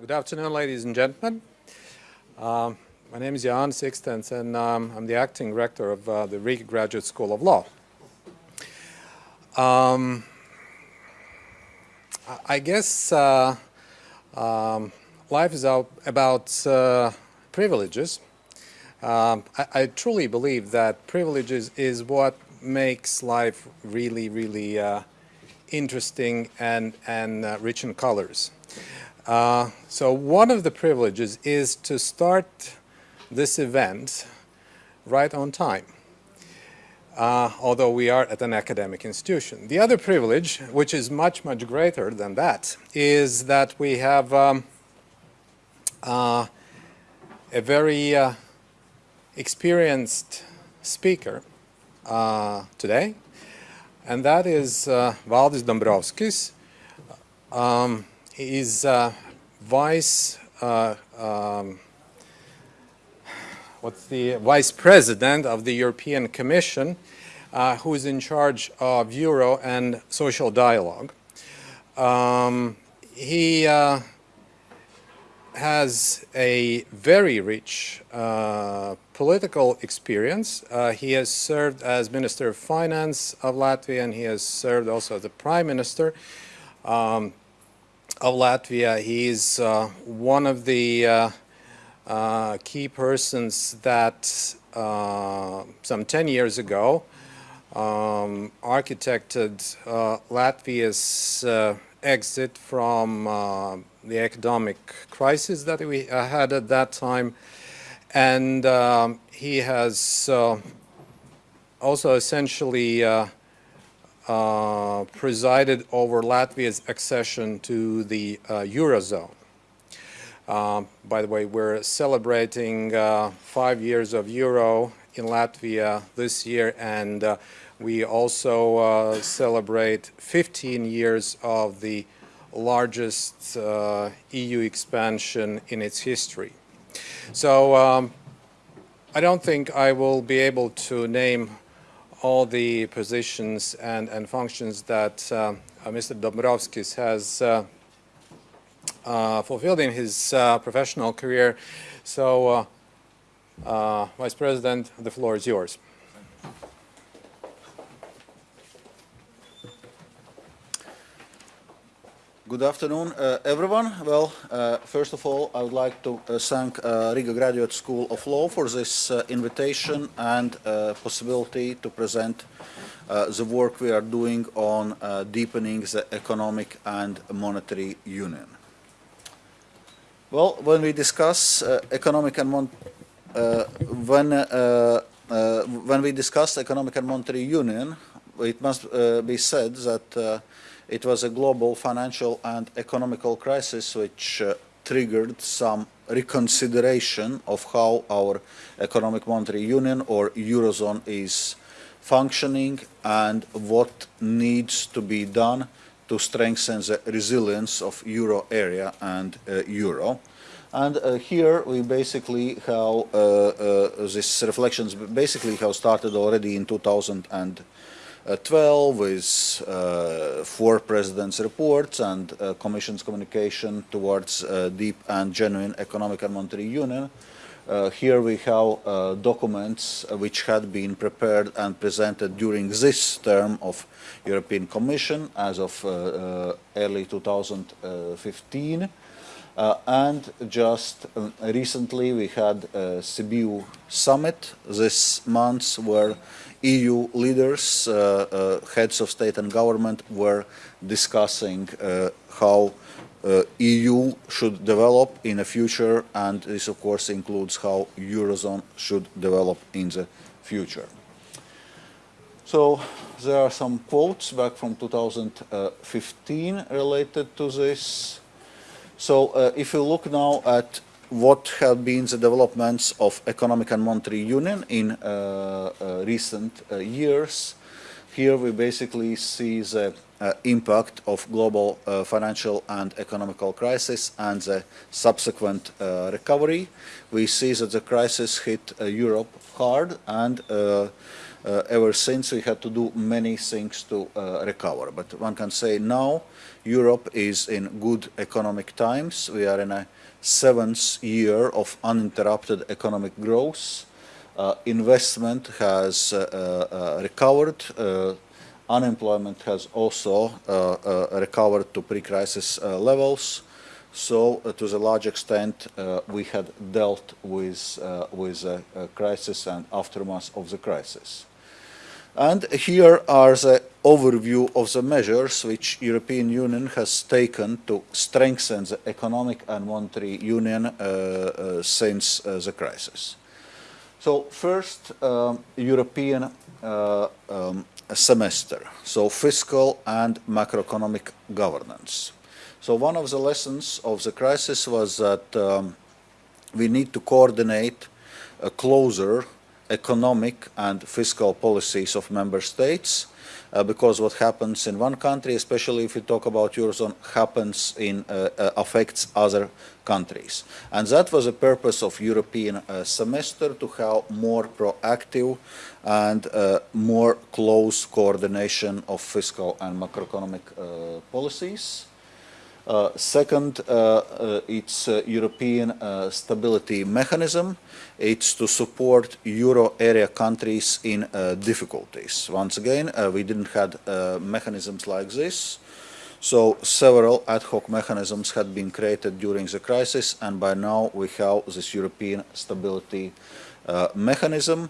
Good afternoon, ladies and gentlemen. Uh, my name is Jan Sikstens, and um, I'm the acting rector of uh, the Riga Graduate School of Law. Um, I guess uh, um, life is about uh, privileges. Um, I, I, truly believe that privileges is what makes life really, really uh, interesting and, and uh, rich in colors. Uh, so one of the privileges is to start this event right on time, uh, although we are at an academic institution. The other privilege, which is much, much greater than that, is that we have um, uh, a very uh, experienced speaker uh, today, and that is uh, Valdis Dombrovskis. Um, is uh, vice uh, um, what's the vice president of the European Commission, uh, who is in charge of Euro and social dialogue. Um, he uh, has a very rich uh, political experience. Uh, he has served as Minister of Finance of Latvia and he has served also as the Prime Minister. Um, of Latvia. He's uh, one of the uh, uh, key persons that uh, some 10 years ago um, architected uh, Latvia's uh, exit from the economic crisis that we had at that time. And um, he has also essentially uh, presided over Latvia's accession to the uh, Eurozone. Uh, by the way, we're celebrating uh, five years of Euro in Latvia this year and uh, we also uh, celebrate 15 years of the largest EU expansion in its history. So um, I don't think I will be able to name all the positions and, and functions that uh, uh Mr. Dombrovskis has uh, uh, fulfilled in his professional career. So, Vice President, the floor is yours. Good afternoon, uh, everyone. Well, uh, first of all, I would like to uh, thank uh, Riga Graduate School of Law for this uh, invitation and uh, possibility to present the work we are doing on deepening the economic and monetary union. Well, when we discuss economic and mon when when we discuss economic and monetary union, it must be said that it was a global financial and economical crisis which uh, triggered some reconsideration of how our economic monetary union or eurozone is functioning and what needs to be done to strengthen the resilience of euro area and uh, euro. And uh, here we basically how uh, uh, this reflections basically have started already in 2000 and 12 with uh, four presidents' reports and uh, Commission's communication towards deep and genuine economic and monetary union. Uh, here we have uh, documents uh, which had been prepared and presented during this term of European Commission as of early 2015. and just recently we had a Sibiu summit this month where EU leaders, uh, uh, heads of state and government were discussing uh, how EU should develop in the future and this of course includes how Eurozone should develop in the future. So there are some quotes back from 2015 related to this. So uh, if you look now at what have been the developments of economic and monetary union in uh, uh, recent uh, years. Here we basically see the impact of global financial and economical crisis and the subsequent recovery. We see that the crisis hit Europe hard and uh, ever since we had to do many things to uh, recover. But one can say now Europe is in good economic times. We are in a seventh year of uninterrupted economic growth. Uh, investment has uh, uh, recovered. unemployment has also recovered to pre-crisis levels. So, uh, to a large extent, uh, we had dealt with, uh, with a, crisis and aftermath of the crisis. And here are the overview of the measures which European Union has taken to strengthen the economic and monetary union uh, uh, since uh, the crisis. So first, um, European um, semester, so fiscal and macroeconomic governance. So one of the lessons of the crisis was that um, we need to coordinate a closer economic and fiscal policies of member states uh, because what happens in one country, especially if we talk about Eurozone, happens in, uh, uh, affects other countries. And that was the purpose of European uh, semester to have more proactive and uh, more close coordination of fiscal and macroeconomic uh, policies. Uh, second, uh, uh, it's European stability mechanism. It's to support euro area countries in difficulties. Once again, we didn't have mechanisms like this. So several ad hoc mechanisms had been created during the crisis and by now we have this European stability uh, mechanism.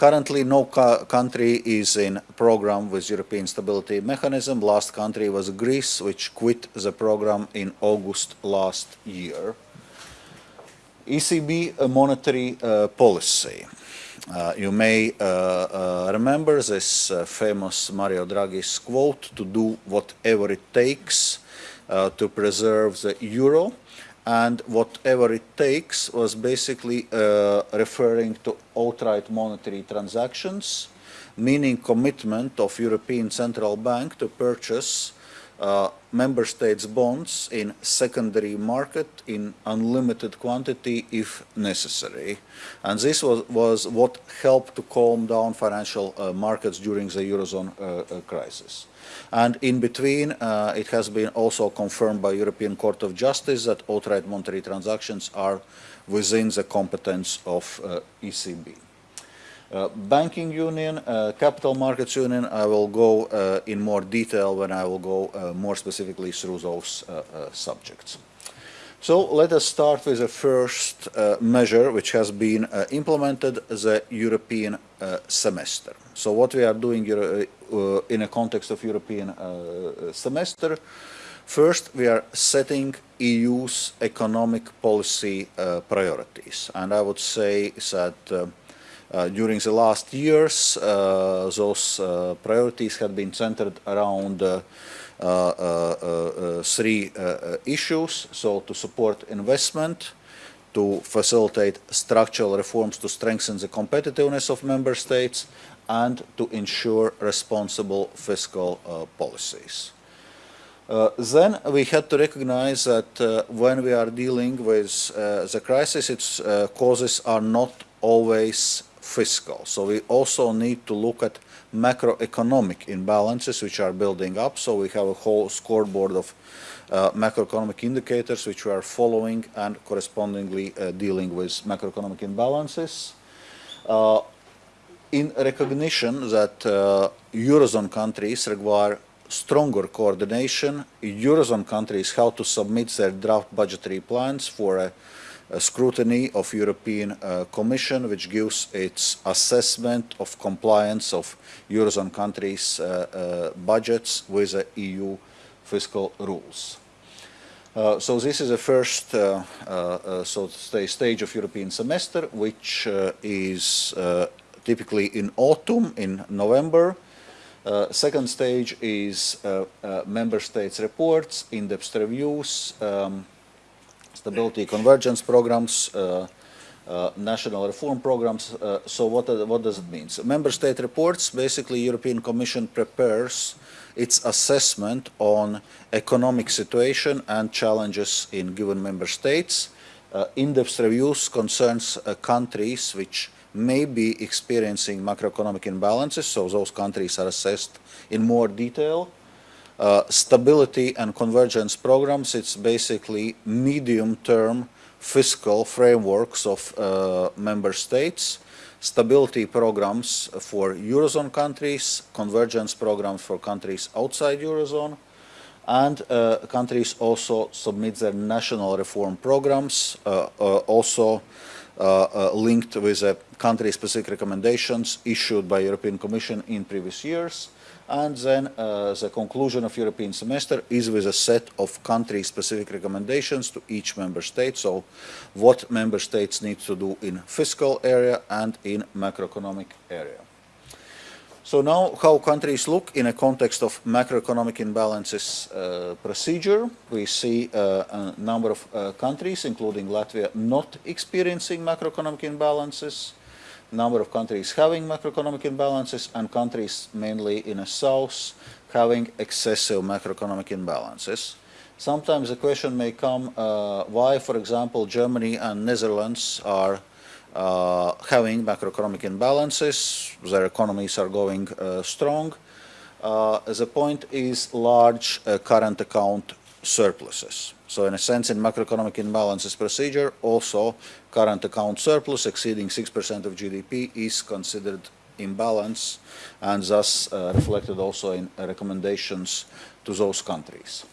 Currently, no country is in program with European Stability Mechanism. Last country was Greece, which quit the program in August last year. ECB monetary uh, policy. Uh, you may uh, uh remember this uh, famous Mario Draghi's quote, to do whatever it takes to preserve the euro and whatever it takes was basically uh, referring to outright monetary transactions, meaning commitment of European Central Bank to purchase uh, member states bonds in secondary market in unlimited quantity if necessary. And this was, was what helped to calm down financial uh, markets during the Eurozone uh, uh crisis. And in between, uh, it has been also confirmed by European Court of Justice that outright monetary transactions are within the competence of uh, ECB. Uh, banking union, uh, capital markets union, I will go uh, in more detail when I will go uh, more specifically through those subjects. So let us start with the first measure which has been implemented, the European semester. So what we are doing uh, in a context of European uh, semester. First, we are setting EU's economic policy uh, priorities. And I would say that uh, during the last years, uh, those uh, priorities have been centered around three issues. So to support investment, to facilitate structural reforms to strengthen the competitiveness of member states, and to ensure responsible fiscal uh, policies. Uh, then we had to recognize that uh, when we are dealing with uh, the crisis, its uh, causes are not always fiscal. So we also need to look at macroeconomic imbalances which are building up. So we have a whole scoreboard of uh, macroeconomic indicators which we are following and correspondingly dealing with macroeconomic imbalances in recognition that uh, Eurozone countries require stronger coordination, Eurozone countries have to submit their draft budgetary plans for a scrutiny of European uh, Commission, which gives its assessment of compliance of Eurozone countries' uh, uh budgets with the EU fiscal rules. Uh, so this is the first uh, uh, so stage of European semester, which is typically in autumn, in November. Second stage is member states reports, in-depth reviews, um, stability convergence programs, uh, uh, national reform programs. Uh, so what, what does it mean? So member state reports, basically European Commission prepares its assessment on economic situation and challenges in given member states. in-depth reviews concerns countries which may be experiencing macroeconomic imbalances, so those countries are assessed in more detail. Uh, stability and convergence programs, it's basically medium-term fiscal frameworks of uh, member states, stability programs for Eurozone countries, convergence programs for countries outside Eurozone, and uh, countries also submit their national reform programs, uh, uh, also linked with country-specific recommendations issued by European Commission in previous years. And then uh, the conclusion of European semester is with a set of country-specific recommendations to each member state. So what member states need to do in fiscal area and in macroeconomic area. So now how countries look in a context of macroeconomic imbalances uh, procedure. We see uh, a number of uh, countries, including Latvia, not experiencing macroeconomic imbalances number of countries having macroeconomic imbalances and countries mainly in the south having excessive macroeconomic imbalances. Sometimes the question may come uh, why, for example, Germany and Netherlands are uh, having macroeconomic imbalances, their economies are going uh, strong. Uh, the point is large uh, current account surpluses. So in a sense, in macroeconomic imbalances procedure, also current account surplus exceeding 6% of GDP is considered imbalance and thus uh, reflected also in recommendations to those countries.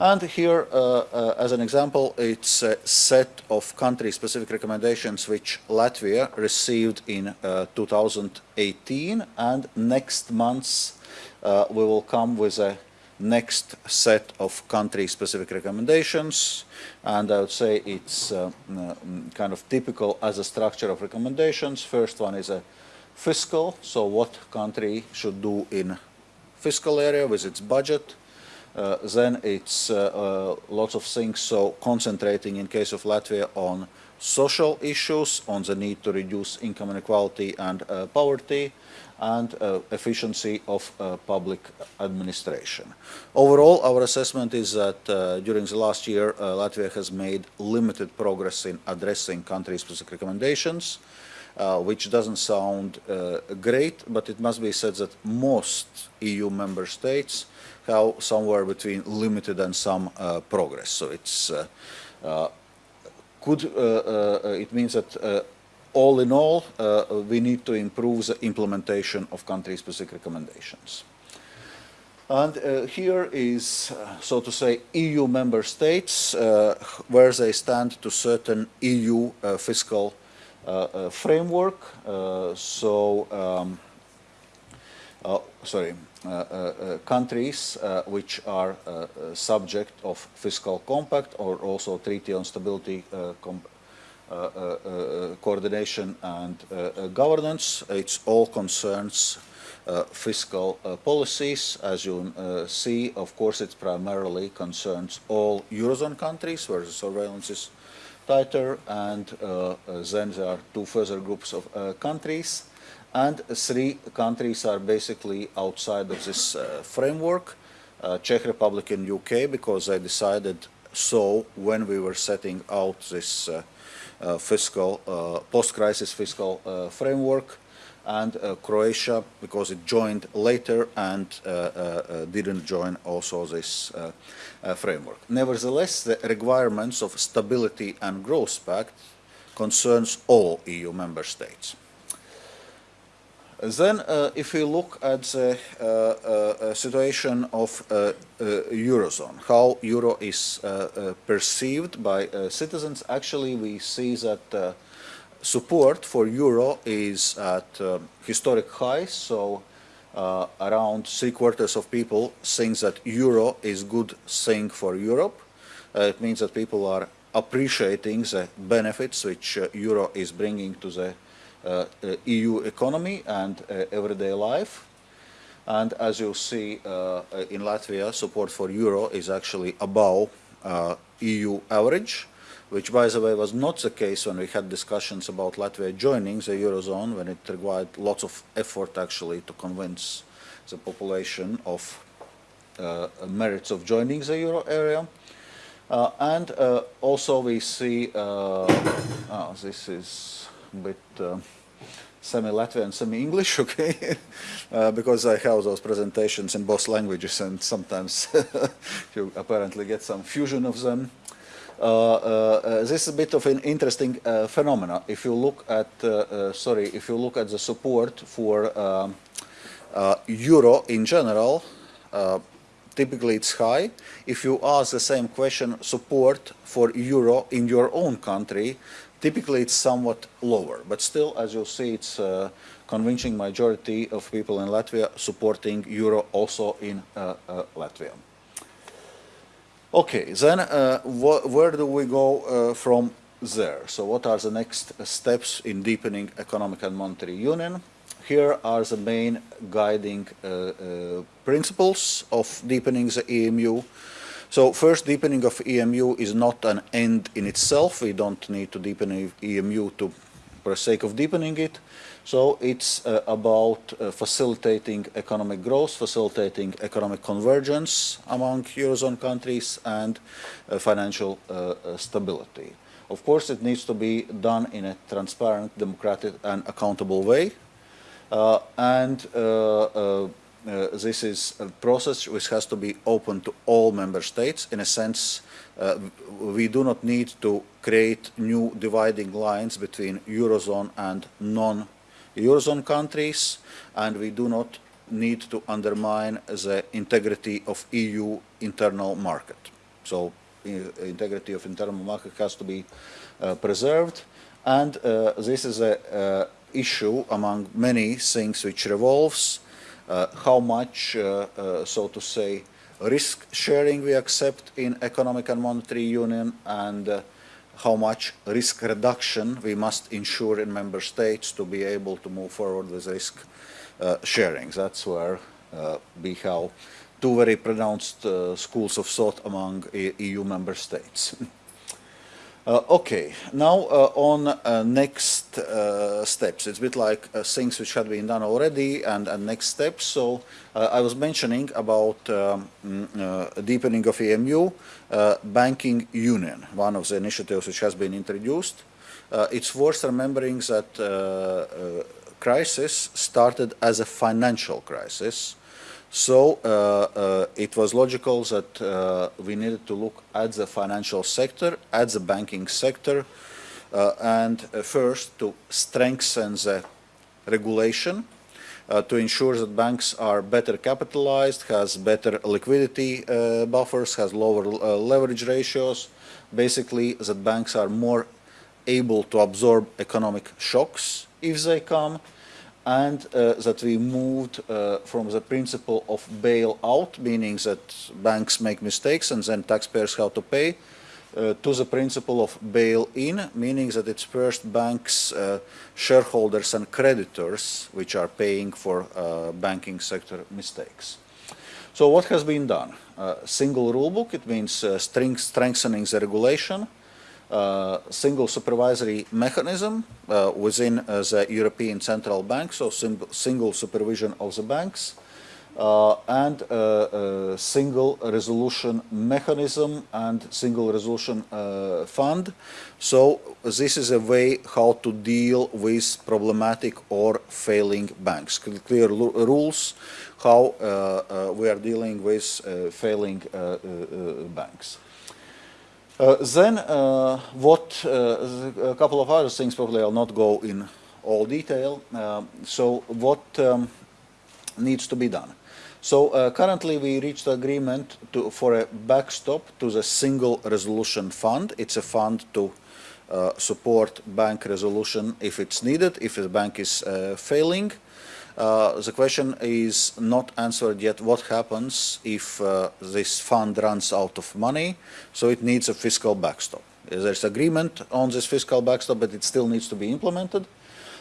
And here, uh, uh, as an example, it's a set of country-specific recommendations which Latvia received in uh, 2018, and next month uh, we will come with a next set of country-specific recommendations, and I would say it's uh, mm, kind of typical as a structure of recommendations. First one is a fiscal, so what country should do in fiscal area with its budget. Uh, then it's uh, uh, lots of things, so concentrating in case of Latvia on social issues, on the need to reduce income inequality and uh, poverty, and uh, efficiency of uh, public administration. Overall, our assessment is that uh, during the last year, uh, Latvia has made limited progress in addressing country-specific recommendations, uh, which doesn't sound uh, great, but it must be said that most EU member states have somewhere between limited and some progress. So it's could, it means that all in all, uh, we need to improve the implementation of country-specific recommendations. And uh, here is, uh, so to say, EU member states, uh, where they stand to certain EU uh, fiscal uh, framework. so, um, sorry, countries which are subject of fiscal compact or also treaty on stability uh, Uh, uh, uh, coordination and governance. It all concerns fiscal policies. As you see, of course, it primarily concerns all Eurozone countries where the surveillance is tighter and then there are two further groups of countries and three countries are basically outside of this uh, framework. Uh, Czech Republic and UK because they decided so when we were setting out this uh, uh, Uh, fiscal, uh, post-crisis fiscal uh, framework and uh, Croatia because it joined later and uh, didn't join also this framework. Nevertheless, the requirements of Stability and Growth Pact concerns all EU member states. Then, uh, if we look at the uh, uh, situation of Eurozone, how Euro is perceived by citizens, actually we see that support for Euro is at historic highs, so uh, around three quarters of people think that euro is good thing for Europe. Uh, it means that people are appreciating the benefits which uh, euro is bringing to the uh, uh, EU economy and uh, everyday life. And as you see in Latvia, support for euro is actually above EU average which by the way was not the case when we had discussions about Latvia joining the Eurozone, when it required lots of effort actually to convince the population of uh, merits of joining the Euro area. Uh, and uh, also we see, this is bit uh, semi-Latvian, semi-English, okay? uh, because I have those presentations in both languages and sometimes you apparently get some fusion of them. Uh, uh, uh, this is a bit of an interesting uh, phenomena. If you look at, sorry, if you look at the support for um, euro in general, typically it's high. If you ask the same question, support for euro in your own country, typically it's somewhat lower. But still, as you'll see, it's a convincing majority of people in Latvia supporting euro also in uh, uh, Latvia. Okay, then uh, wh where do we go uh, from there? So what are the next steps in deepening economic and monetary union? Here are the main guiding uh, uh, principles of deepening the EMU. So first, deepening of EMU is not an end in itself. We don't need to deepen EMU to, for the sake of deepening it. So it's uh, about uh, facilitating economic growth, facilitating economic convergence among Eurozone countries and uh, financial uh, uh, stability. Of course, it needs to be done in a transparent, democratic and accountable way. Uh, and this is a process which has to be open to all member states. In a sense, we do not need to create new dividing lines between Eurozone and non Eurozone countries, and we do not need to undermine the integrity of EU internal market. So integrity of internal market has to be uh, preserved, and uh, this is an uh, issue among many things which revolves uh, how much, uh, uh, so to say, risk sharing we accept in economic and monetary union and how much risk reduction we must ensure in member states to be able to move forward with risk uh, sharing. That's where uh, we have two very pronounced uh, schools of thought among EU member states. Uh, okay, now uh, on uh, next steps. It's a bit like things which had been done already and, and next steps. So I was mentioning about um, mm, deepening of EMU, banking union, one of the initiatives which has been introduced. it's worth remembering that crisis started as a financial crisis so uh, uh, it was logical that uh, we needed to look at the financial sector, at the banking sector, and first to strengthen the regulation uh, to ensure that banks are better capitalized, has better liquidity uh, buffers, has lower uh, leverage ratios, basically that banks are more able to absorb economic shocks if they come, and uh, that we moved uh, from the principle of bail-out, meaning that banks make mistakes and then taxpayers have to pay, uh, to the principle of bail-in, meaning that it's first banks, uh, shareholders and creditors which are paying for uh, banking sector mistakes. So what has been done? Uh, single rulebook, it means strengthening the regulation, uh, single supervisory mechanism uh, within uh, the European Central Bank, so single supervision of the banks, uh, and uh, single resolution mechanism and single resolution fund. So this is a way how to deal with problematic or failing banks. Clear rules how we are dealing with failing banks. Uh, then uh, what, uh, a couple of other things probably I'll not go in all detail. Uh, so what um, needs to be done? So uh, currently we reached agreement to, for a backstop to the single resolution fund. It's a fund to uh, support bank resolution if it's needed, if the bank is failing. Uh, the question is not answered yet what happens if uh, this fund runs out of money, so it needs a fiscal backstop. There's agreement on this fiscal backstop, but it still needs to be implemented.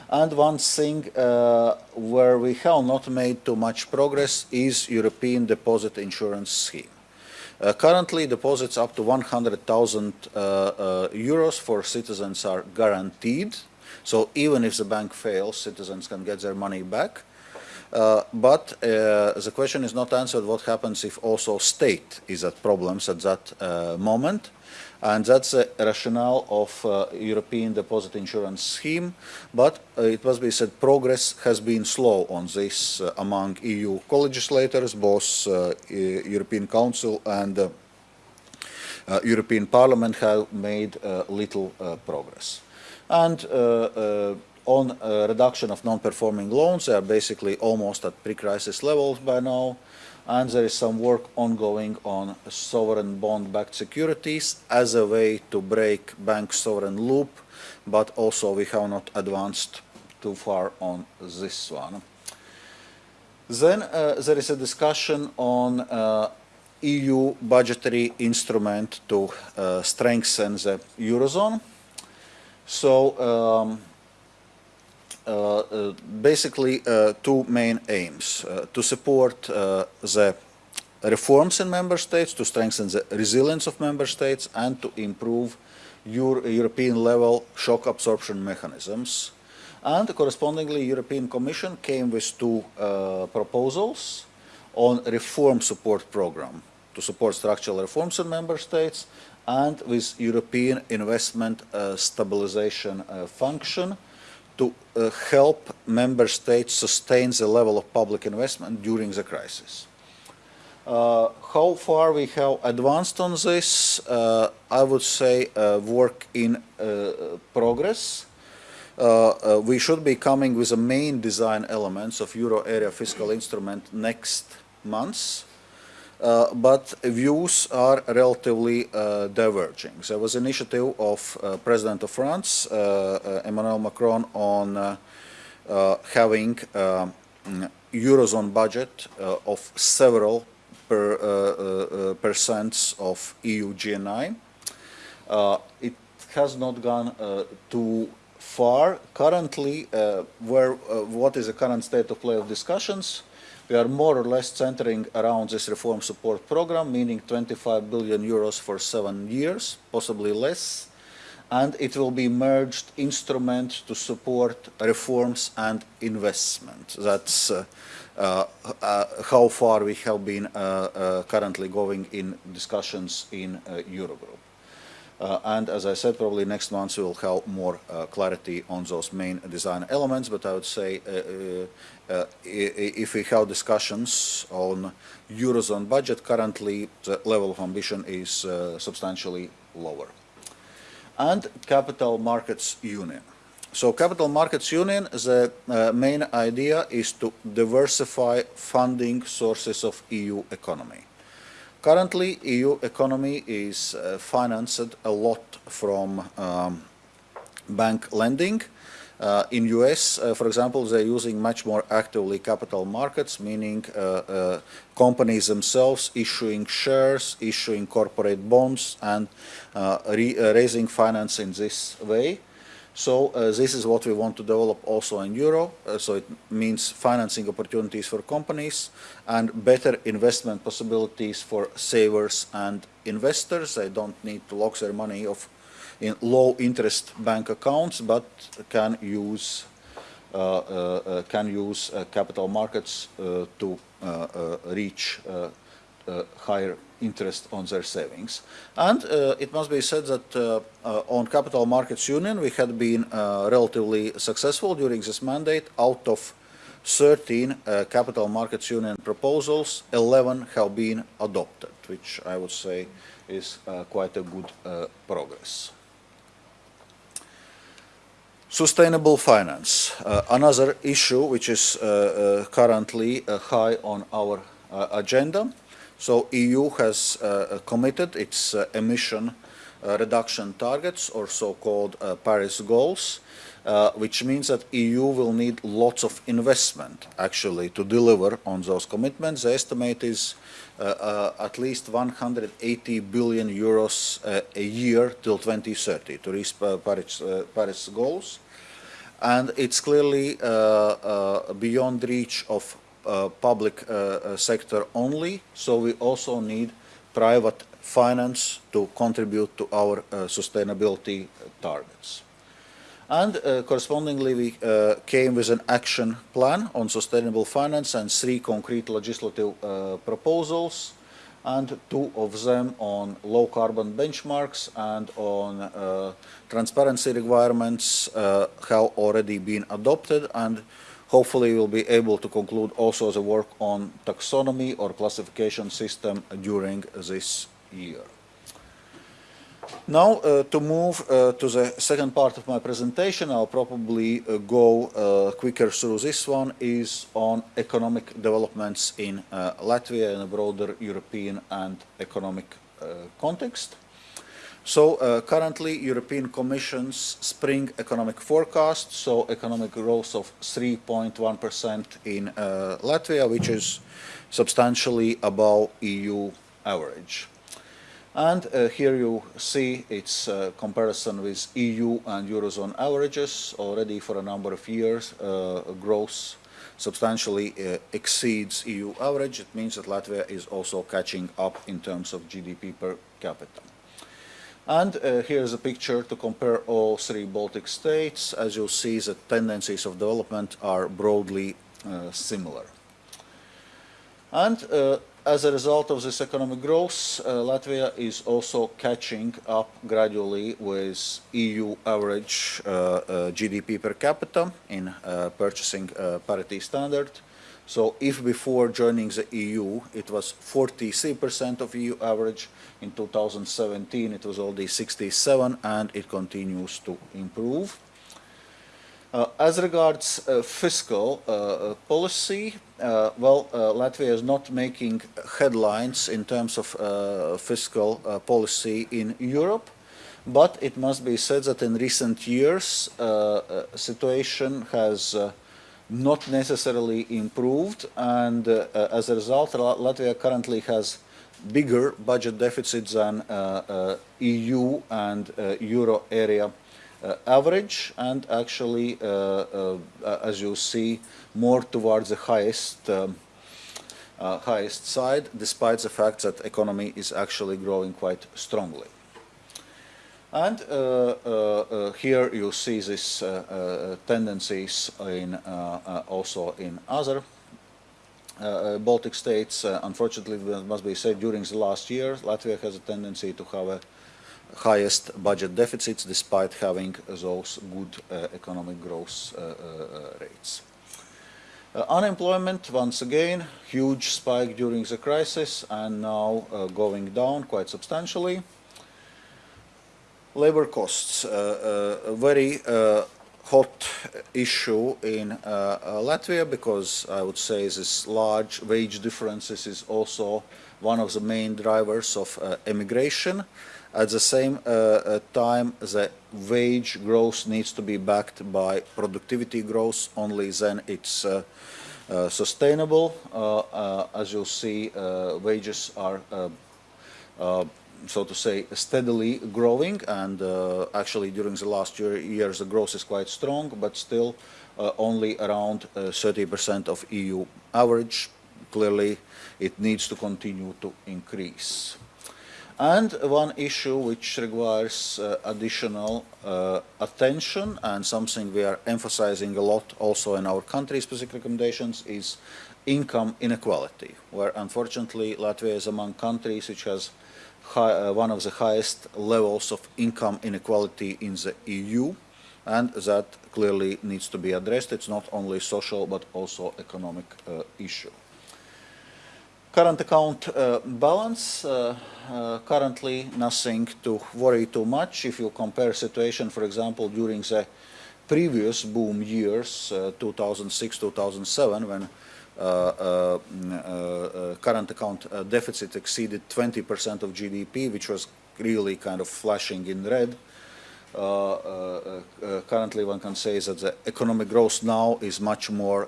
And one thing uh, where we have not made too much progress is European Deposit Insurance Scheme. Uh, currently, deposits up to 100,000 uh, uh, euros for citizens are guaranteed so even if the bank fails, citizens can get their money back. Uh, but uh, the question is not answered what happens if also state is at problems at that uh, moment. And that's the rationale of uh, European Deposit Insurance Scheme. But uh, it must be said progress has been slow on this uh, among EU co-legislators, both European Council and European Parliament have made little progress. And uh, uh, on uh, reduction of non-performing loans, they are basically almost at pre-crisis levels by now. And there is some work ongoing on sovereign bond-backed securities as a way to break bank sovereign loop, but also we have not advanced too far on this one. Then uh, there is a discussion on uh, EU budgetary instrument to uh, strengthen the Eurozone. So um, uh, uh, basically uh, two main aims. To support the reforms in member states, to strengthen the resilience of member states, and to improve Euro European level shock absorption mechanisms. And correspondingly, European Commission came with two uh, proposals on reform support program to support structural reforms in member states and with European investment uh, stabilization uh, function to uh, help member states sustain the level of public investment during the crisis. Uh, how far we have advanced on this, uh, I would say uh, work in progress. We should be coming with the main design elements of euro area fiscal instrument next month. Uh, but views are relatively uh, diverging. There was initiative of uh, President of France, uh, uh, Emmanuel Macron, on having um, eurozone budget of several per, percents of EU GNI. It has not gone too far. Currently, where what is the current state of play of discussions? We are more or less centering around this reform support program, meaning 25 billion euros for seven years, possibly less. And it will be merged instrument to support reforms and investment. That's uh, uh, uh, how far we have been uh, uh, currently going in discussions in uh, Eurogroup. And as I said, probably next month we will have more clarity on those main design elements, but I would say if we have discussions on Eurozone budget, currently the level of ambition is uh, substantially lower. And Capital Markets Union. So Capital Markets Union, the uh, main idea is to diversify funding sources of EU economy. Currently, EU economy is uh, financed a lot from um, bank lending. Uh, in US, uh, for example, they're using much more actively capital markets, meaning uh, uh, companies themselves issuing shares, issuing corporate bonds, and uh, uh, raising finance in this way. So this is what we want to develop also in Euro. Uh, so it means financing opportunities for companies and better investment possibilities for savers and investors. They don't need to lock their money of in low interest bank accounts, but can use uh, uh, uh, can use capital markets to reach higher interest on their savings. And uh, it must be said that uh, uh, on Capital Markets Union we had been relatively successful during this mandate. Out of 13 uh, Capital Markets Union proposals, 11 have been adopted, which I would say is quite a good progress. Sustainable finance, uh, another issue which is uh, uh, currently uh, high on our uh, agenda. So EU has uh, committed its emission reduction targets or so-called Paris goals, which means that EU will need lots of investment actually to deliver on those commitments. The estimate is at least 180 billion euros uh, a year till 2030 to reach uh, Paris, uh, Paris goals. And it's clearly uh, uh, beyond reach of uh, public uh, uh, sector only, so we also need private finance to contribute to our uh, sustainability targets. And uh, correspondingly, we uh, came with an action plan on sustainable finance and three concrete legislative uh, proposals. and two of them on low carbon benchmarks and on uh, transparency requirements uh, have already been adopted and hopefully we'll be able to conclude also the work on taxonomy or classification system during this year. Now, uh, to move uh, to the second part of my presentation, I'll probably uh, go uh, quicker through this one, is on economic developments in uh, Latvia in a broader European and economic uh, context. So currently, European Commission's spring economic forecast, so economic growth of 3.1% in Latvia, which is substantially above EU average. And uh, here you see its uh, comparison with EU and Eurozone averages. Already for a number of years, uh, growth substantially uh, exceeds EU average. It means that Latvia is also catching up in terms of GDP per capita. And uh, here's a picture to compare all three Baltic states. As you'll see, the tendencies of development are broadly uh, similar. And as a result of this economic growth, uh, Latvia is also catching up gradually with EU average uh, uh, GDP per capita in uh, purchasing uh, parity standard. So if before joining the EU it was 43% of EU average, in 2017 it was already 67 and it continues to improve. Uh, as regards uh, fiscal uh, uh policy, uh, well, uh, Latvia is not making headlines in terms of fiscal policy in Europe, but it must be said that in recent years, situation has not necessarily improved, and as a result, Latvia currently has bigger budget deficits than EU and Euro area. uh, average and actually, uh, uh, as you see, more towards the highest um, uh, highest side, despite the fact that economy is actually growing quite strongly. And uh, uh, here you see these tendencies in also in other Baltic states. unfortunately, it must be said, during the last year, Latvia has a tendency to have a highest budget deficits despite having those good uh, economic growth uh, uh, rates. Uh, unemployment, once again, huge spike during the crisis and now uh, going down quite substantially. Labor costs, uh, a very hot issue in Latvia because I would say this large wage differences is also one of the main drivers of emigration. At the same uh, uh, time, the wage growth needs to be backed by productivity growth. Only then it's uh, uh, sustainable. Uh, uh, as you'll see, wages are, so to say, steadily growing. And actually, during the last year, years, the growth is quite strong, but still only around 30% of EU average. Clearly, it needs to continue to increase. And one issue which requires uh, additional uh, attention and something we are emphasizing a lot also in our country-specific recommendations is income inequality, where unfortunately Latvia is among countries which has high, uh, one of the highest levels of income inequality in the EU, and that clearly needs to be addressed. It's not only social but also economic uh, issue. Current account uh, balance, uh, uh, currently nothing to worry too much. If you compare situation, for example, during the previous boom years, 2006-2007, when uh, uh, uh, current account deficit exceeded 20% of GDP, which was really kind of flashing in red, uh, uh, uh, currently one can say that the economic growth now is much more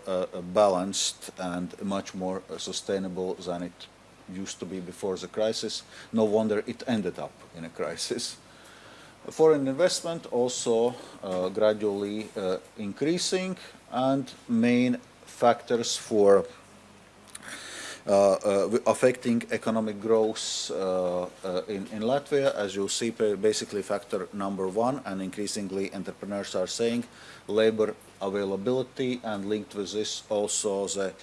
balanced and much more sustainable than it used to be before the crisis. No wonder it ended up in a crisis. Foreign investment also uh, gradually uh, increasing and main factors for uh, uh, affecting economic growth uh, in, in Latvia. As you see, basically factor number one, and increasingly entrepreneurs are saying labor availability and linked with this also the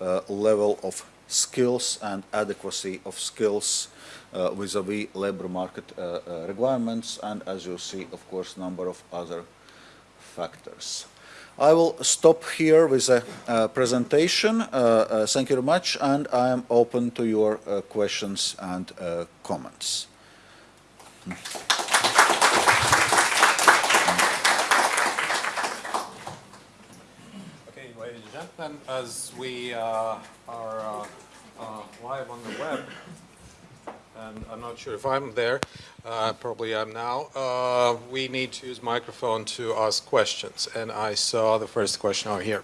uh, level of skills and adequacy of skills uh, vis-a-vis labor market uh, uh, requirements and as you see of course number of other factors. I will stop here with a uh, presentation. Uh, uh, thank you very much and I am open to your questions and comments. Okay, ladies and gentlemen, as we are live on the web, and I'm not sure if I'm there, uh, probably I'm now. Uh, we need to use microphone to ask questions, and I saw the first question over here.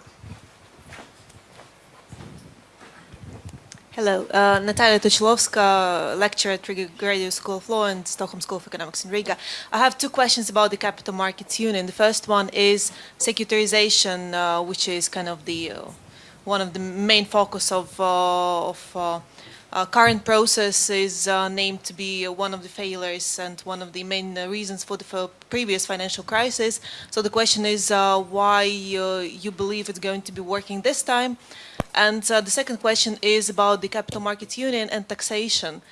Hello, uh, Natalia Tuchilovska, lecturer at Riga Graduate School of Law and Stockholm School of Economics in Riga. I have two questions about the Capital Markets Union. The first one is securitization, uh, which is kind of the uh, one of the main focus of, uh, of uh, uh, current process is uh, named to be uh, one of the failures and one of the main uh, reasons for the previous financial crisis. So the question is uh, why uh, you believe it's going to be working this time. And the second question is about the Capital Markets Union and taxation.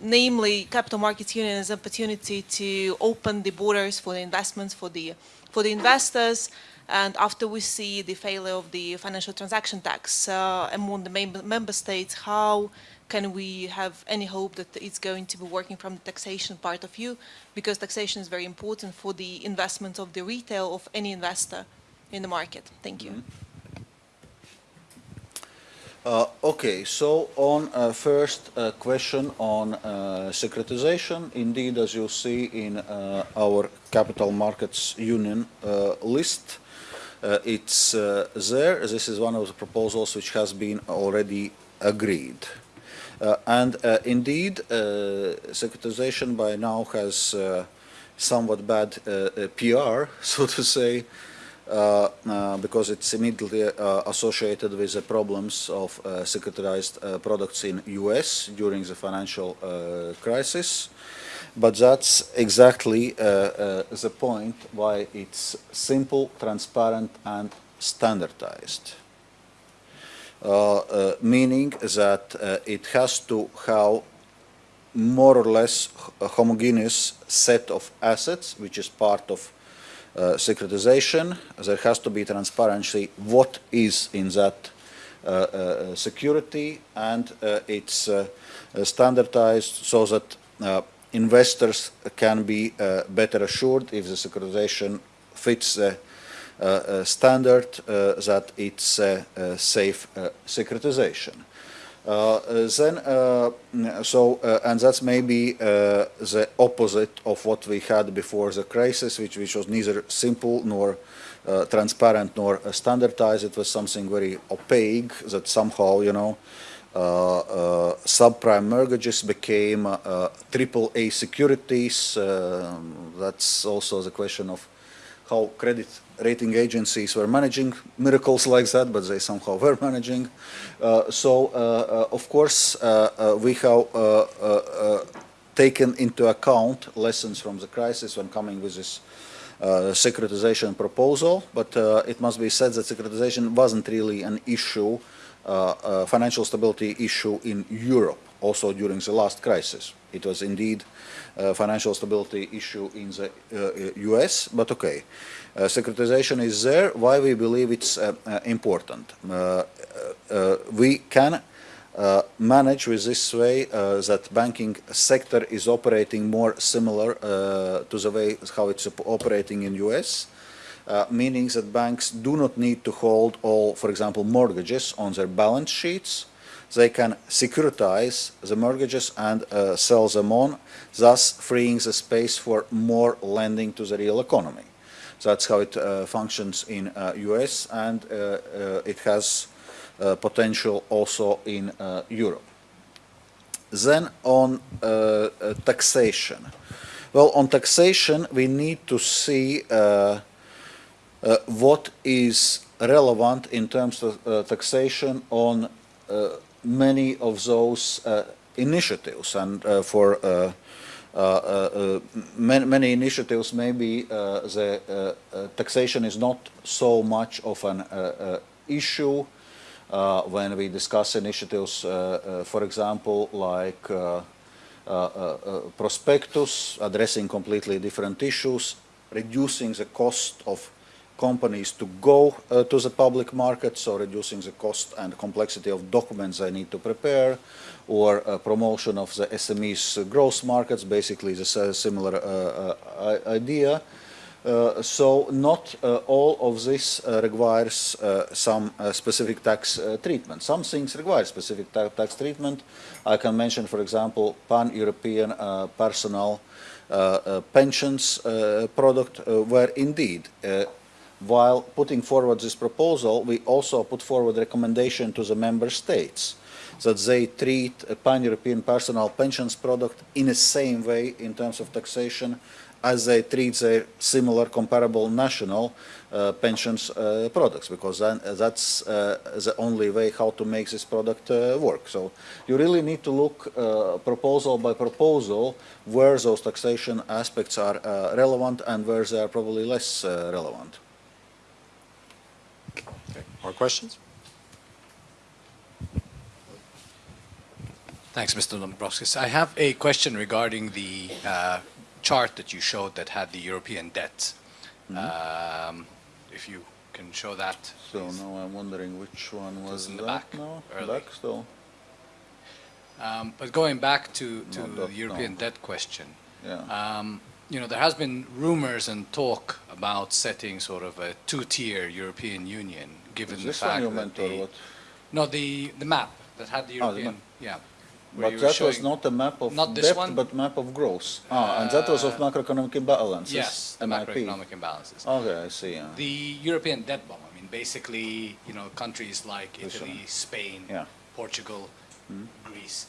namely, Capital Markets Union is an opportunity to open the borders for the investments for the for the investors and after we see the failure of the financial transaction tax uh, among the member states, how can we have any hope that it's going to be working from the taxation part of view? Because taxation is very important for the investment of the retail of any investor in the market. Thank you. Mm -hmm. Uh, okay, so on uh, first uh, question on uh, securitization, indeed, as you see in uh, our Capital Markets Union uh, list, it's uh, there. This is one of the proposals which has been already agreed. Uh, and indeed, securitization by now has somewhat bad PR, so to say, uh, uh, because it's immediately uh, associated with the problems of securitized products in US during the financial crisis. But that's exactly uh, uh, the point why it's simple, transparent and standardized. Uh, uh meaning that uh, it has to have more or less a homogeneous set of assets, which is part of uh, securitization. There has to be transparency what is in that security and it's standardized so that investors can be uh, better assured if the securitization fits the uh, uh, standard that it's a safe securitization. Uh, then, uh, so, uh, and that's maybe the opposite of what we had before the crisis, which, which was neither simple nor transparent nor standardized. It was something very opaque that somehow, you know, uh, uh, subprime mortgages became uh, triple A securities. that's also the question of how credit rating agencies were managing miracles like that, but they somehow were managing. Uh, so, uh, uh, of course, we have taken into account lessons from the crisis when coming with this securitization proposal, but it must be said that securitization wasn't really an issue uh, uh, Uh, uh, financial stability issue in Europe, also during the last crisis. It was indeed a financial stability issue in the US, uh, but okay. securitization is there. Why we believe it's important? we can uh, manage with this way uh, that banking sector is operating more similar uh, to the way how it's operating in US uh, meaning that banks do not need to hold all, for example, mortgages on their balance sheets. They can securitize the mortgages and uh, sell them on, thus freeing the space for more lending to the real economy. That's how it uh, functions in US uh, and uh, uh, it has potential also in Europe. Then on taxation. Well, on taxation, we need to see what is relevant in terms of uh, taxation on uh, many of those initiatives? And for many, many, initiatives maybe the taxation is not so much of an issue uh, when we discuss initiatives, uh, uh, for example, like uh, uh, uh, uh, prospectus, addressing completely different issues, reducing the cost of companies to go uh, to the public market, so reducing the cost and complexity of documents they need to prepare, or uh, promotion of the SMEs growth markets, basically the similar uh, uh, idea. So not all of this requires some specific tax treatment. Some things require specific ta- tax treatment. I can mention, for example, pan-European personal uh, uh, pensions uh, product, where indeed, while putting forward this proposal, we also put forward recommendation to the member states that they treat a pan-European personal pensions product in the same way in terms of taxation as they treat their similar comparable national uh, pensions uh, products, because then, uh, that's uh, the only way how to make this product uh, work. So you really need to look uh, proposal by proposal where those taxation aspects are relevant and where they are probably less relevant. More questions? Thanks, Mr. Dombrovskis. I have a question regarding the uh, chart that you showed that had the European debt. Um, If you can show that. So please. now I'm wondering which one was in the that back, now? early. Back still? Um, But going back to, to No, the European no. debt question, Yeah. um, you know, there has been rumors and talk about setting sort of a two-tier European Union, given Is the fact that meant or the, what? no, the, the map that had the Ah, the European, yeah. But that was not a map of Not one? but map of growth. Ah, and that was of Uh, macroeconomic imbalances. Yes, the MIP. macroeconomic imbalances. Okay, I see, yeah. The European debt bomb, I mean, basically, you know, countries like Italy. Spain, Yeah. Portugal, Greece,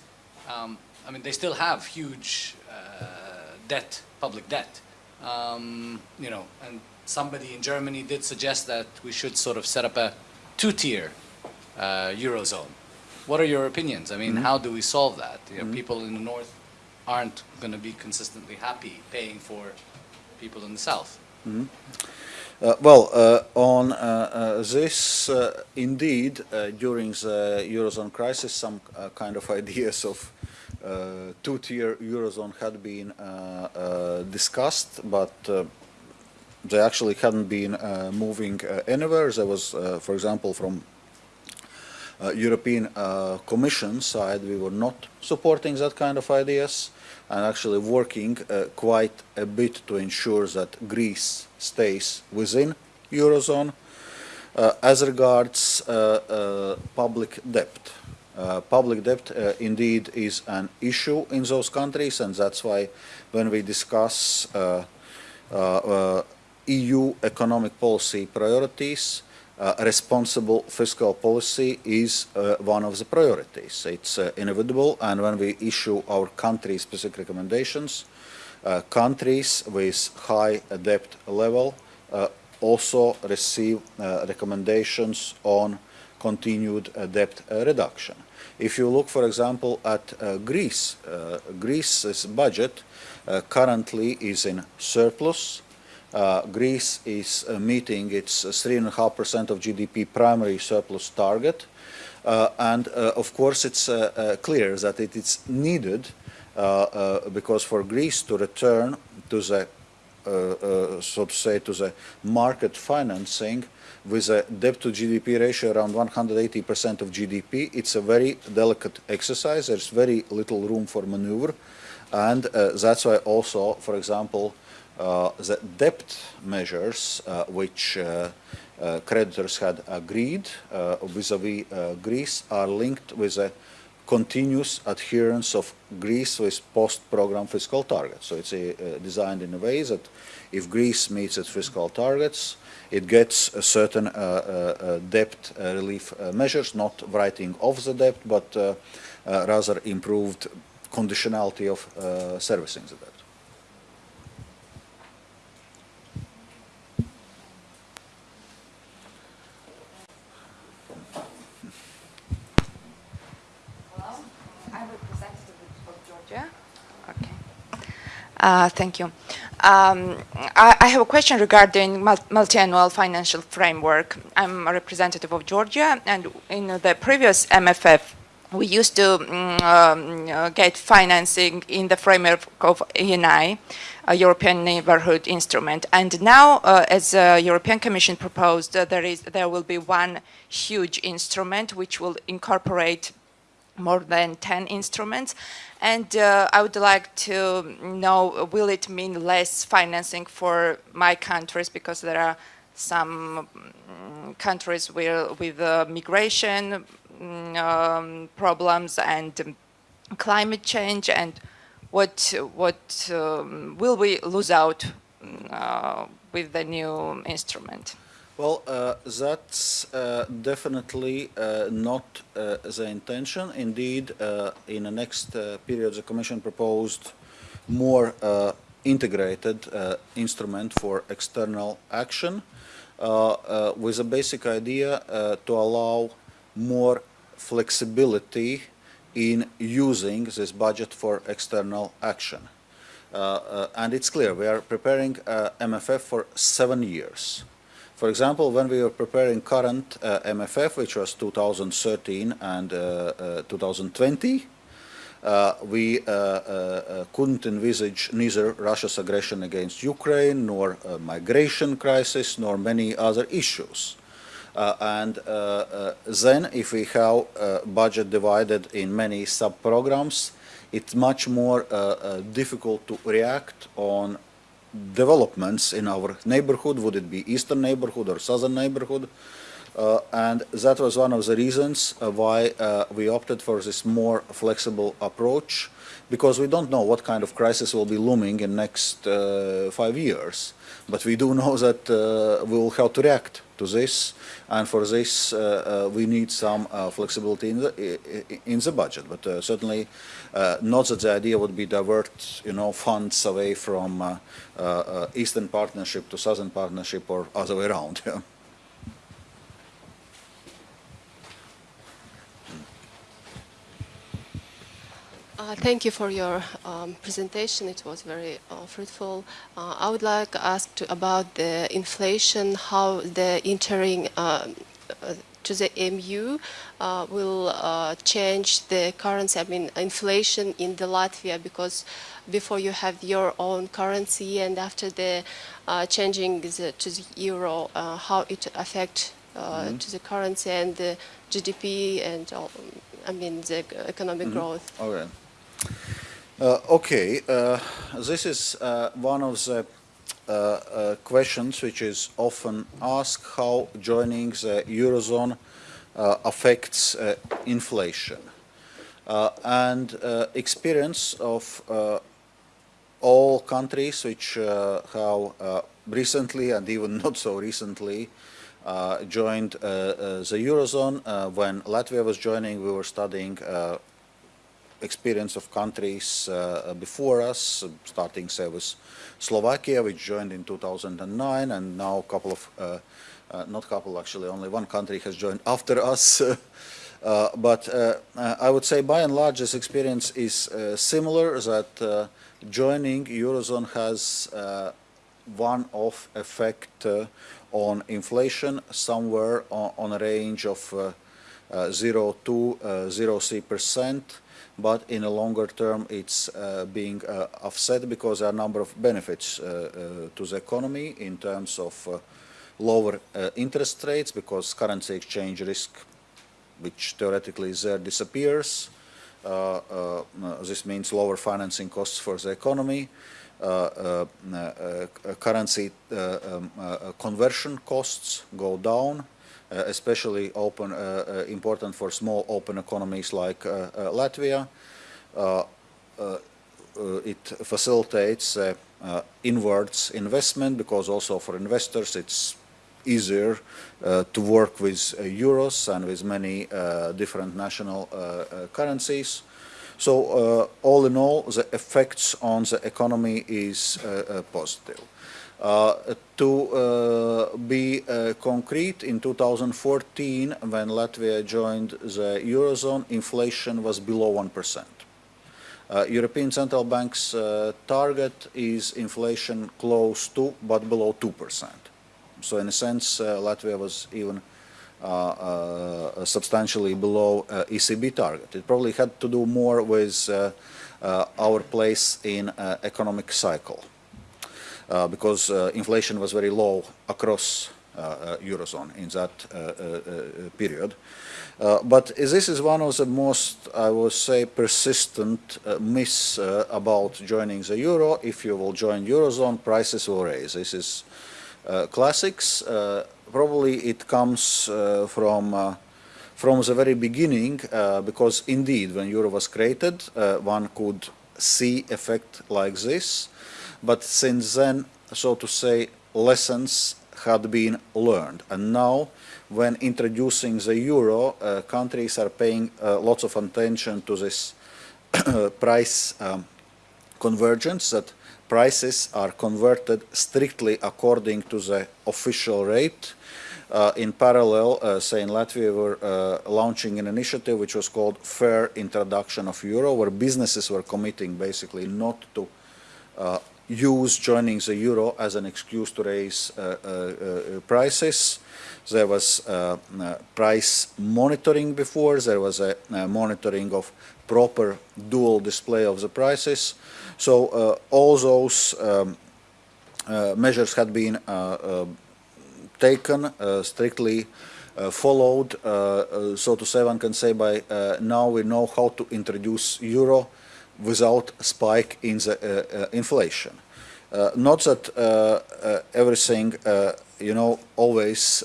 um, I mean, they still have huge uh, debt, public debt. Um, you know, and somebody in Germany did suggest that we should sort of set up a two-tier uh, eurozone. What are your opinions? I mean, how do we solve that? You know, people in the north aren't going to be consistently happy paying for people in the south. Uh, Well, uh, on uh, uh, this, uh, indeed, uh, during the Eurozone crisis, some uh, kind of ideas of uh, two-tier Eurozone had been uh, uh, discussed, but uh, they actually hadn't been uh, moving uh, anywhere. There was, uh, for example, from European Commission side, we were not supporting that kind of ideas and actually working quite a bit to ensure that Greece stays within Eurozone. As regards public debt, uh, public debt uh, indeed is an issue in those countries and that's why when we discuss uh, EU economic policy priorities, uh, responsible fiscal policy is uh, one of the priorities. It's uh, inevitable, and when we issue our country-specific recommendations, uh, countries with high debt level uh, also receive uh, recommendations on continued debt reduction. If you look, for example, at Greece, Greece's budget currently is in surplus. Uh, Greece is uh, meeting its uh, 3.5% of GDP primary surplus target. Uh, and uh, of course, it's uh, uh, clear that it is needed uh, uh, because for Greece to return to the uh, uh, so to say, to the market financing with a debt to GDP ratio around 180% of GDP. It's a very delicate exercise. There's very little room for maneuver. And uh, that's why also, for example, uh, the debt measures uh, which uh, uh, creditors had agreed uh, vis-à-vis uh, Greece are linked with a continuous adherence of Greece with post-program fiscal targets. So it's uh, designed in a way that if Greece meets its fiscal targets, it gets certain uh, uh, uh, debt uh, relief uh, measures, not writing off the debt, but uh, uh, rather improved conditionality of uh, servicing the debt. I'm representative of Georgia. Okay. Uh, Thank you. Um, I, I have a question regarding mul- multi-annual financial framework. I'm a representative of Georgia, and in the previous MFF, we used to mm, um, uh, get financing in the framework of ENI, a European Neighborhood Instrument. And now, uh, as the European Commission proposed, uh, there is there will be one huge instrument which will incorporate more than 10 instruments. And uh, I would like to know, will it mean less financing for my countries because there are some mm, countries with uh, migration mm, um, problems and climate change and what, what um, will we lose out mm, uh, with the new instrument? Well, uh, that's uh, definitely uh, not uh, the intention. Indeed, uh, in the next uh, period, the Commission proposed more integrated instrument for external action with a basic idea to allow more flexibility in using this budget for external action. and it's clear, we are preparing MFF for seven years. For example, when we were preparing current uh, MFF, which was 2013 and uh, uh, 2020, uh, we uh, uh, couldn't envisage neither Russia's aggression against Ukraine, nor migration crisis, nor many other issues. and then, if we have budget divided in many sub-programs, it's much more difficult to react on developments in our neighborhood, would it be eastern neighborhood or southern neighborhood, uh, and that was one of the reasons uh, why uh, we opted for this more flexible approach, because we don't know what kind of crisis will be looming in next uh, five years. But we do know that uh, we will have to react to this, and for this uh, uh we need some uh, flexibility in the, in the budget. But uh, certainly not that the idea would be divert, you know, funds away from Eastern Partnership to Southern Partnership or other way around. Uh, thank you for your um, presentation. It was very uh, fruitful. Uh, I would like to ask to, about the inflation, how the entering um, uh, to the MU uh, will uh, change the currency, I mean inflation in the Latvia because before you have your own currency and after the changing the, to the euro, how it affect mm -hmm. to the currency and the GDP and all, I mean the economic mm -hmm. growth. Okay. Uh, okay, uh, this is uh, one of the uh, uh, questions which is often asked, how joining the Eurozone uh, affects inflation. and experience of all countries which have recently and even not so recently joined the Eurozone. when Latvia was joining, we were studying experience of countries uh, before us, starting say with Slovakia, which joined in 2009, and now a couple of, uh, uh, not couple actually, only one country has joined after us. Uh, but uh, I would say by and large this experience is uh, similar that joining Eurozone has one-off effect on inflation somewhere on, on a range of 0 to 0.3 percent but in a longer term it's uh, being uh, offset because there are a number of benefits uh, to the economy in terms of lower interest rates because currency exchange risk which theoretically is there disappears. Uh, uh, this means lower financing costs for the economy. Uh, currency um, conversion costs go down. Uh, especially open, uh, uh, important for small open economies like Latvia. it facilitates inwards investment because also for investors it's easier uh, to work with uh, euros and with many uh, different national currencies. So all in all, the effects on the economy is positive. Uh, to uh, be uh, concrete, in 2014, when Latvia joined the Eurozone, inflation was below 1%. Uh, European Central Bank's uh, target is inflation close to but below 2%. So in a sense, uh, Latvia was even substantially below ECB target. It probably had to do more with our place in economic cycle because uh, inflation was very low across uh, uh, Eurozone in that uh, uh, uh, period. Uh, but this is one of the most, I would say, persistent uh, myths uh, about joining the Euro. If you will join Eurozone, prices will raise. This is uh, classics. Uh, probably it comes uh, from uh, from the very beginning, uh, because indeed, when Euro was created, uh, one could see effect like this. But since then, so to say, lessons had been learned. And now, when introducing the euro, uh, countries are paying uh, lots of attention to this price um, convergence, that prices are converted strictly according to the official rate. Uh, in parallel, uh, say in Latvia, we were uh, launching an initiative which was called Fair Introduction of Euro, where businesses were committing basically not to uh, use joining the euro as an excuse to raise uh, uh, uh, prices. There was price monitoring before, there was a uh, monitoring of proper dual display of the prices. So all those um, measures had been uh, taken, strictly uh, followed, uh, uh, so to say, one can say by now we know how to introduce euro without spike in the uh, uh, inflation. Uh, not that everything, you know, always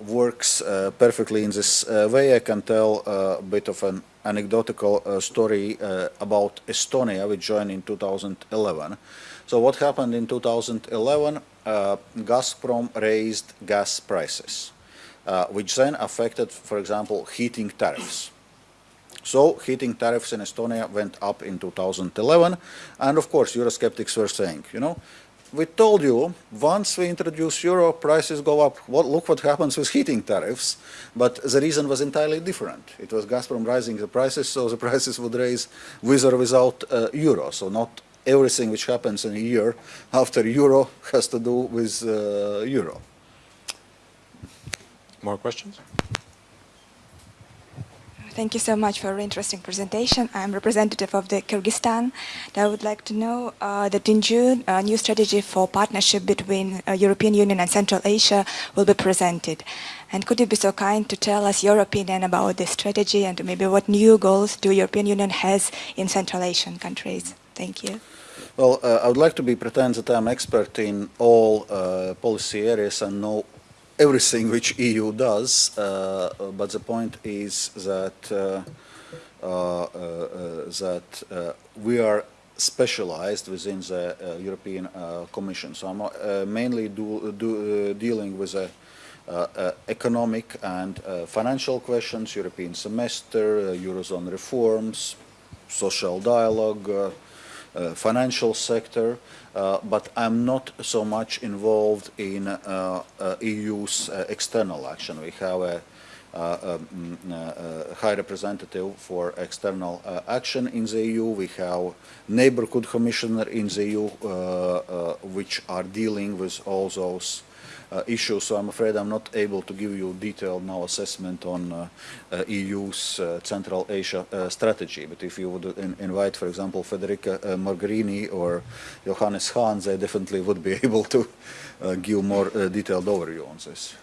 works perfectly in this way. I can tell a bit of an anecdotal uh, story uh, about Estonia, which joined in 2011. So what happened in 2011? Uh, Gazprom raised gas prices, which then affected, for example, heating tariffs. So heating tariffs in Estonia went up in 2011, and of course Eurosceptics were saying, you know, we told you once we introduce euro, prices go up. What, look what happens with heating tariffs. But the reason was entirely different. It was Gazprom rising the prices, so the prices would raise with or without uh, euro. So not everything which happens in a year after euro has to do with uh, euro. More questions? Thank you so much for an interesting presentation. I'm representative of the Kyrgyzstan. I would like to know uh, that in June, a new strategy for partnership between uh, European Union and Central Asia will be presented. And could you be so kind to tell us your opinion about this strategy and maybe what new goals the European Union has in Central Asian countries? Thank you. Well, uh, I would like to be pretend that I'm expert in all uh, policy areas and know everything which EU does, uh, but the point is that uh, uh, uh, that uh, we are specialized within the uh, European uh, Commission. So I'm uh, mainly do, do, uh, dealing with uh, uh, economic and uh, financial questions, European semester, uh, Eurozone reforms, social dialogue, uh, uh, financial sector, uh, but I'm not so much involved in uh, uh, EU's uh, external action. We have a, uh, um, high representative for external action in the EU. We have neighborhood commissioner in the EU, which are dealing with all those uh, issues. So I'm afraid I'm not able to give you detailed now assessment on uh, uh, EU's Central Asia strategy. But if you would in invite, for example, Federica Mogherini or Johannes Hahn, they definitely would be able to give more detailed overview on this.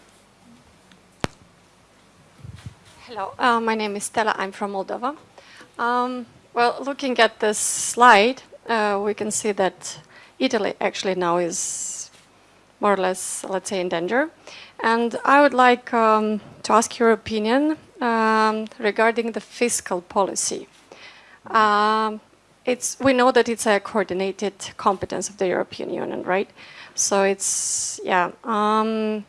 Hello, uh, my name is Stella. I'm from Moldova. Um, well, looking at this slide, uh, we can see that Italy actually now is more or less, let's say, in danger. And I would like um, to ask your opinion um, regarding the fiscal policy. Um, it's, we know that it's a coordinated competence of the European Union, right? So it's, yeah. Um,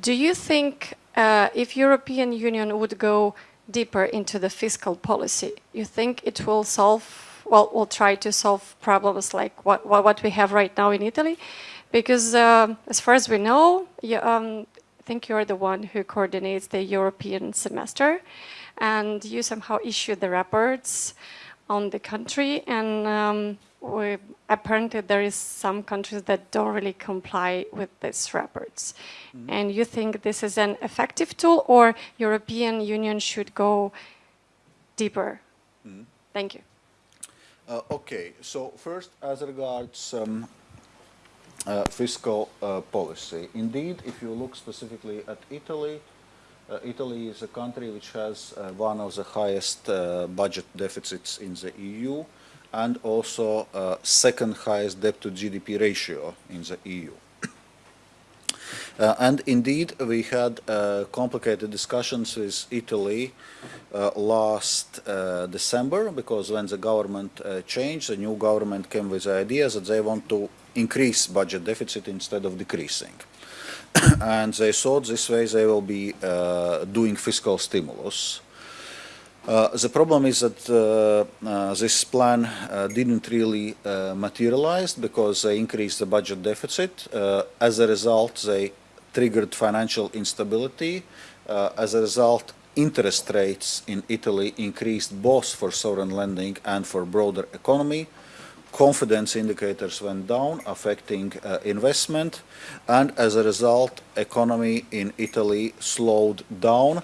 do you think uh, if European Union would go deeper into the fiscal policy, you think it will solve, well, will try to solve problems like what, what, what we have right now in Italy? Because uh, as far as we know, you, um, I think you're the one who coordinates the European semester and you somehow issue the reports on the country, and um, we, apparently there is some countries that don't really comply with these reports. And you think this is an effective tool, or European Union should go deeper? Thank you. Uh, okay, so first as regards um, uh, fiscal uh, policy. Indeed, if you look specifically at Italy, uh, Italy is a country which has uh, one of the highest uh, budget deficits in the EU and also uh, second highest debt to GDP ratio in the EU. And indeed, we had complicated discussions with Italy last December because when the government changed, the new government came with the idea that they want to increase budget deficit instead of decreasing. and they thought this way they will be uh, doing fiscal stimulus. Uh, the problem is that uh, uh, this plan uh, didn't really uh, materialize because they increased the budget deficit. As a result, they triggered financial instability. As a result, interest rates in Italy increased both for sovereign lending and for broader economy. Confidence indicators went down, affecting uh, investment, and as a result, economy in Italy slowed down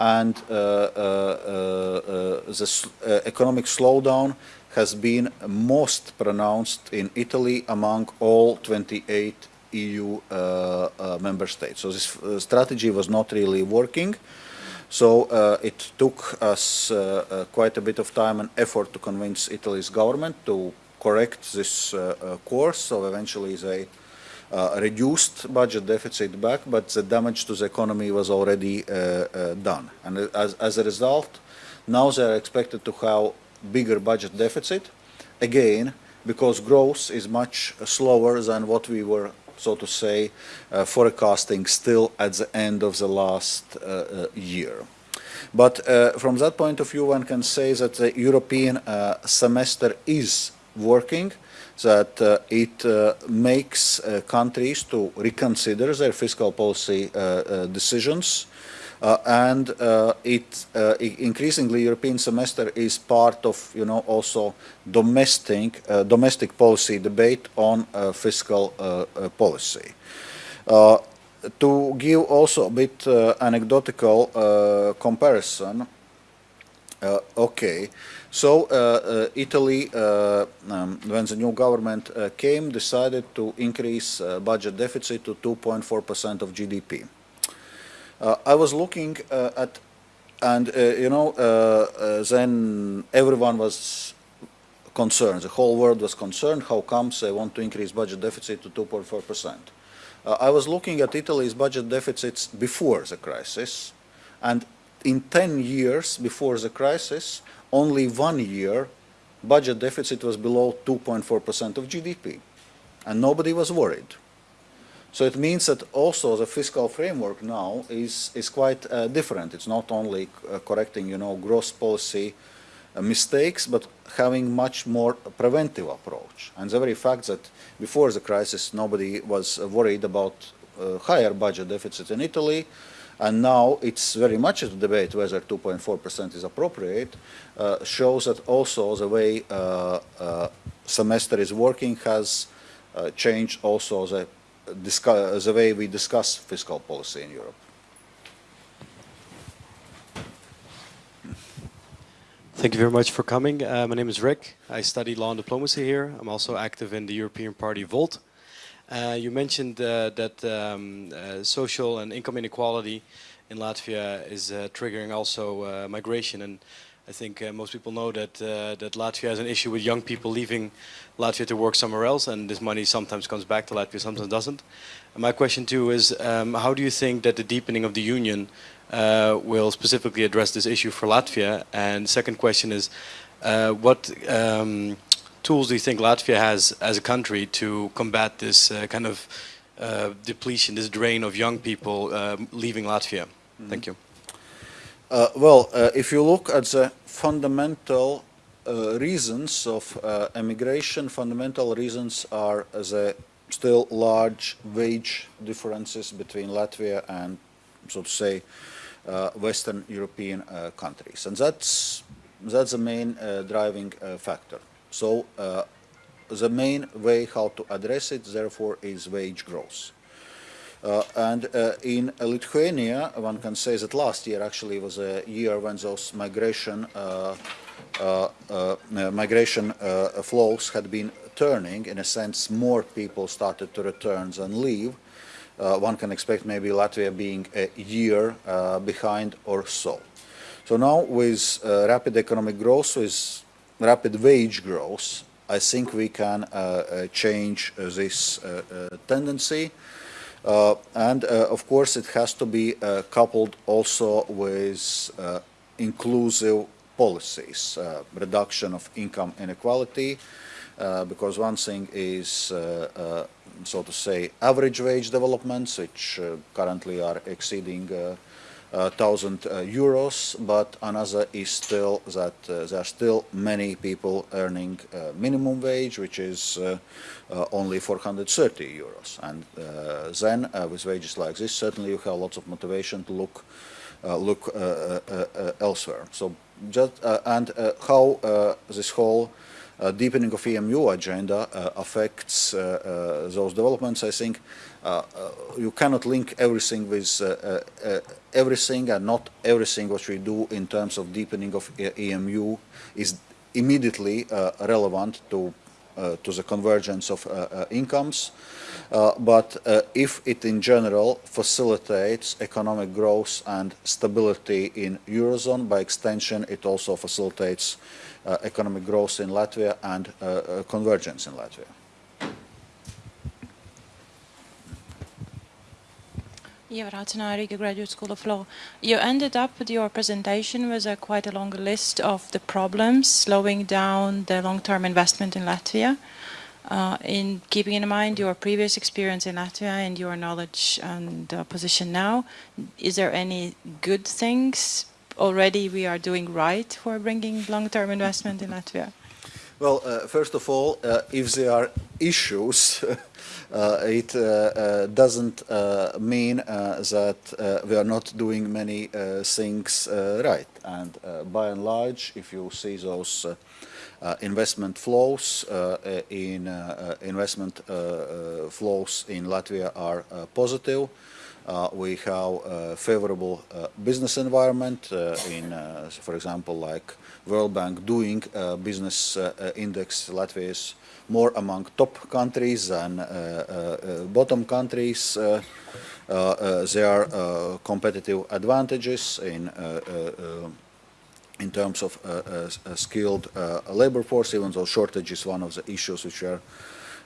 and uh, uh, uh, the uh, economic slowdown has been most pronounced in Italy among all 28 EU uh, uh, member states. So this uh, strategy was not really working. So uh, it took us uh, uh, quite a bit of time and effort to convince Italy's government to correct this uh, uh, course. So eventually they uh, reduced budget deficit back, but the damage to the economy was already done. And as, as a result, now they are expected to have bigger budget deficit, again, because growth is much slower than what we were, so to say, uh, forecasting still at the end of the last uh, year. But from that point of view, one can say that the European semester is working, that uh, it uh, makes uh, countries to reconsider their fiscal policy uh, uh, decisions. Uh, and it increasingly European semester is part of you know also domestic domestic policy debate on fiscal policy. To give also a bit anecdotal comparison, okay, so uh, uh, Italy, uh, um, when the new government uh, came, decided to increase uh, budget deficit to 2.4% of GDP. Uh, I was looking at, and you know, then everyone was concerned. The whole world was concerned. How comes they want to increase budget deficit to 2.4 percent? Uh, I was looking at Italy's budget deficits before the crisis, and in 10 years before the crisis, only one year budget deficit was below 2.4 percent of GDP, and nobody was worried. So it means that also the fiscal framework now is, is quite uh, different. It's not only uh, correcting, you know, gross policy uh, mistakes, but having much more preventive approach. And the very fact that before the crisis nobody was worried about uh, higher budget deficit in Italy, and now it's very much a debate whether 2.4% is appropriate, uh, shows that also the way uh, uh, semester is working has uh, changed also the, the way we discuss fiscal policy in Europe. Thank you very much for coming. Uh, my name is Rick. I study law and diplomacy here. I'm also active in the European Party Volt. Uh, you mentioned uh, that um, uh, social and income inequality in Latvia is triggering also migration, and I think uh, most people know that uh, that Latvia has an issue with young people leaving Latvia to work somewhere else, and this money sometimes comes back to Latvia, sometimes doesn't. And my question too is, um, how do you think that the deepening of the union uh, will specifically address this issue for Latvia? And second question is, what um, tools do you think Latvia has as a country to combat this uh, kind of uh, depletion, this drain of young people uh, leaving Latvia? Thank you. Uh, well, uh, if you look at the fundamental uh, reasons of uh, emigration, fundamental reasons are the still large wage differences between Latvia and, so to say, uh, Western European uh, countries. And that's that's the main uh, driving uh, factor. So uh, the main way how to address it, therefore, is wage growth. Uh, and uh, in Lithuania, one can say that last year actually was a year when those migration uh, uh, uh, migration flows had been turning. In a sense, more people started to return than leave. one can expect maybe Latvia being a year behind or so. So now with rapid economic growth, with rapid wage growth, I think we can uh, uh, change uh, this tendency. Uh, and uh, of course it has to be uh, coupled also with inclusive policies, reduction of income inequality, because one thing is so to say average wage developments which currently are exceeding thousand uh, euros, but another is still that uh, there are still many people earning uh, minimum wage, which is uh, uh, only 430 euros. And uh, then, with wages like this, certainly you have lots of motivation to look look elsewhere. So just and how this whole Uh, deepening of EMU agenda uh, affects uh, uh, those developments, I think. Uh, you cannot link everything with everything and not everything what we do in terms of deepening of EMU is immediately relevant to uh, to the convergence of uh, uh, incomes. but if it in general facilitates economic growth and stability in Eurozone, by extension it also facilitates uh, economic growth in Latvia and uh, uh, convergence in Latvia. Eva Ratzenau, Riga Graduate School of Law. You ended up with your presentation with a quite a long list of the problems slowing down the long-term investment in Latvia. Uh, in keeping in mind your previous experience in Latvia and your knowledge and uh, position now, is there any good things already we are doing right for bringing long-term investment in Latvia? Well, uh, first of all, uh, if there are issues, Uh, it uh, uh, doesn't uh, mean uh, that uh, we are not doing many things right. And by and large, if you see those investment flows in investment flows in Latvia are positive. Uh, we have a favorable uh, business environment uh, in, for example, like World Bank doing business index. Latvia is more among top countries than bottom countries. there are competitive advantages in in terms of uh, uh, skilled uh, labor force, even though shortage is one of the issues which are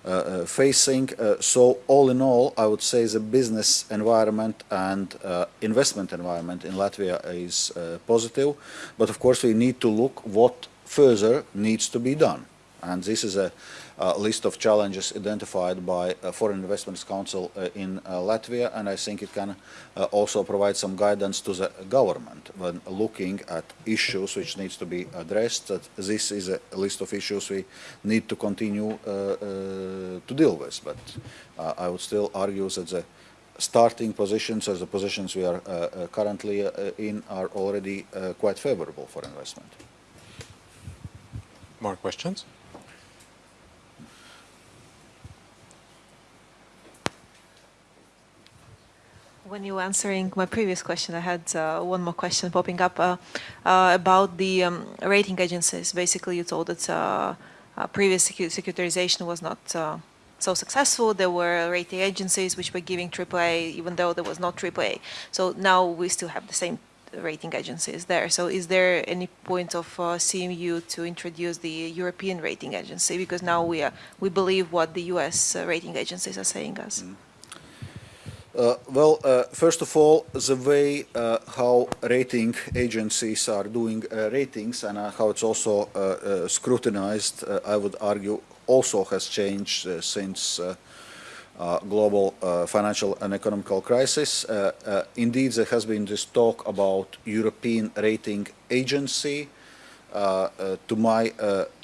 uh, uh, facing. Uh, so all in all, I would say the business environment and investment environment in Latvia is positive. But of course, we need to look what further needs to be done. And this is a uh, list of challenges identified by uh, Foreign Investments Council uh, in uh, Latvia, and I think it can uh, also provide some guidance to the government when looking at issues which needs to be addressed. That this is a list of issues we need to continue uh, to deal with, but I would still argue that the starting positions or the positions we are currently in are already quite favorable for investment. More questions? When you were answering my previous question, I had uh, one more question popping up uh, uh, about the um, rating agencies. Basically, you told that uh, uh, previous secu securitization was not uh, so successful. There were rating agencies which were giving AAA even though there was not AAA. So now we still have the same rating agencies there. So is there any point of CMU to introduce the European rating agency? Because now we, are, we believe what the US rating agencies are saying us. Mm. Uh, well, uh, first of all, the way uh, how rating agencies are doing uh, ratings and uh, how it's also uh, uh scrutinized, uh, I would argue, also has changed uh, since global financial and economical crisis. indeed, there has been this talk about European rating agency. to my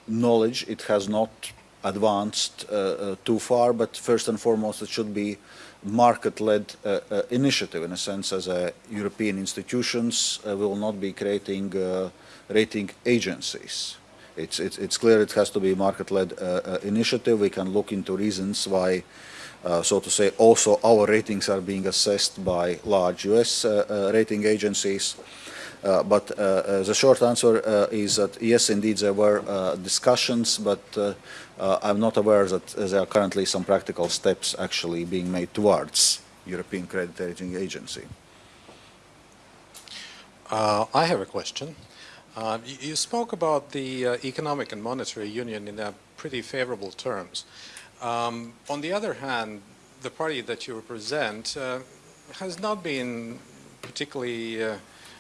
knowledge, it has not advanced too far, but first and foremost it should be market-led uh, uh, initiative in a sense as a European institutions uh, will not be creating uh, rating agencies. It's, it's, it's clear it has to be market-led uh, uh, initiative. We can look into reasons why, uh, so to say, also our ratings are being assessed by large US uh, uh, rating agencies. Uh, but uh, uh, the short answer uh, is that yes, indeed, there were uh, discussions, but uh, I'm not aware that there are currently some practical steps actually being made towards European Credit Rating Agency. Uh, I have a question. Uh, you, spoke about the uh, economic and monetary union in pretty favorable terms. Um, on the other hand, the party that you represent uh, has not been particularly uh,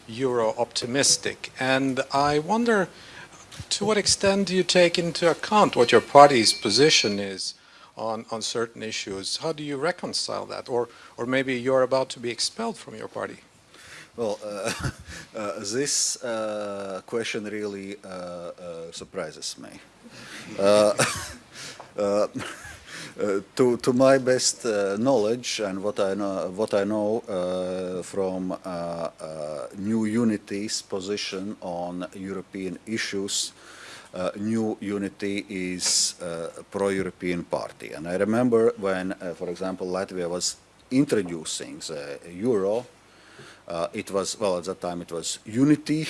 euro optimistic, and I wonder to what extent do you take into account what your party's position is on, on certain issues? How do you reconcile that? Or, or maybe you're about to be expelled from your party? Well, uh, uh, this uh, question really uh, uh, surprises me. Uh, to, to my best uh, knowledge and what I know, what I know uh, from New Unity's position on European issues, uh, New Unity is a pro-European party. And I remember when, uh, for example, Latvia was introducing the euro, it was, well, at that time it was unity.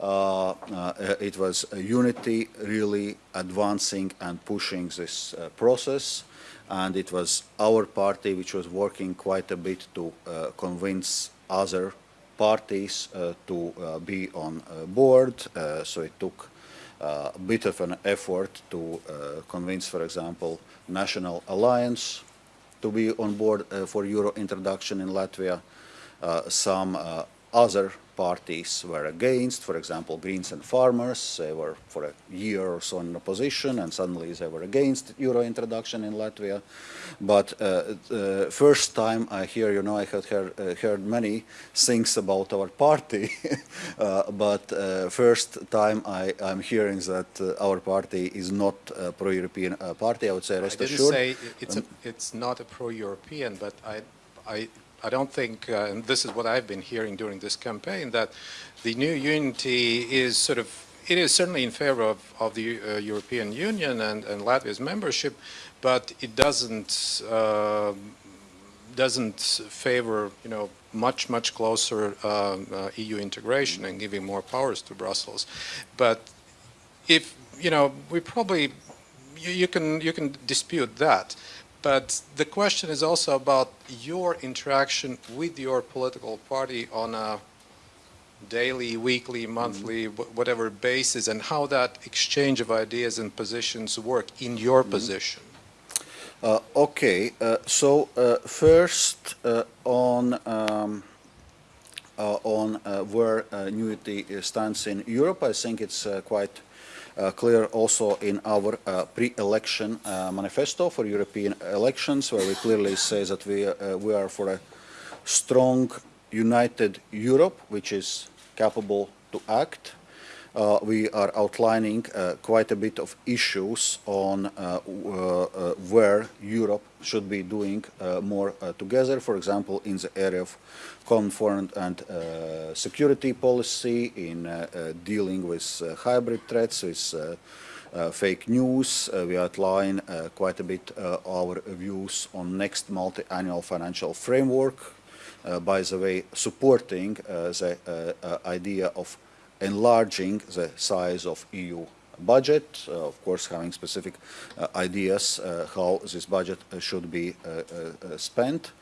Uh, uh, it was unity really advancing and pushing this uh, process. And it was our party which was working quite a bit to convince other parties to be on board. So it took uh, a bit of an effort to uh, convince, for example, National Alliance to be on board uh, for euro introduction in Latvia. Some other parties were against, for example, Greens and Farmers. They were for a year or so in opposition, and suddenly they were against euro introduction in Latvia. But uh, uh, first time I hear, you know, I had heard, uh, heard many things about our party, uh, but uh, first time I, I'm hearing that uh, our party is not a pro-European uh, party. I would say, rest I didn't assured. say it's, a, it's not a pro-European, but I, I, I don't think, uh, and this is what I've been hearing during this campaign, that the new unity is sort of, it is certainly in favor of, of the uh, European Union and, and Latvia's membership, but it doesn't, uh, doesn't favor, you know, much, much closer um, uh, EU integration and giving more powers to Brussels. But if, you know, we probably, you, you can, you can dispute that. But the question is also about your interaction with your political party on a daily, weekly, monthly, wh- whatever basis, and how that exchange of ideas and positions work in your position. Uh, okay, uh, so uh, first uh, on um, uh, on uh, where uh, Unity stands in Europe, I think it's quite clear also in our uh, pre-election uh, manifesto for European elections, where we clearly say that we uh, we are for a strong, united Europe, which is capable to act. Uh, we are outlining uh, quite a bit of issues on uh, uh, uh, where Europe should be doing uh, more uh, together. For example, in the area of common foreign and uh, security policy, in dealing with hybrid threats, with uh, fake news. Uh, we outline uh, quite a bit our views on next multi-annual financial framework. By the way, supporting the idea of enlarging the size of EU budget, uh, of course having specific uh, ideas uh, how this budget should be spent.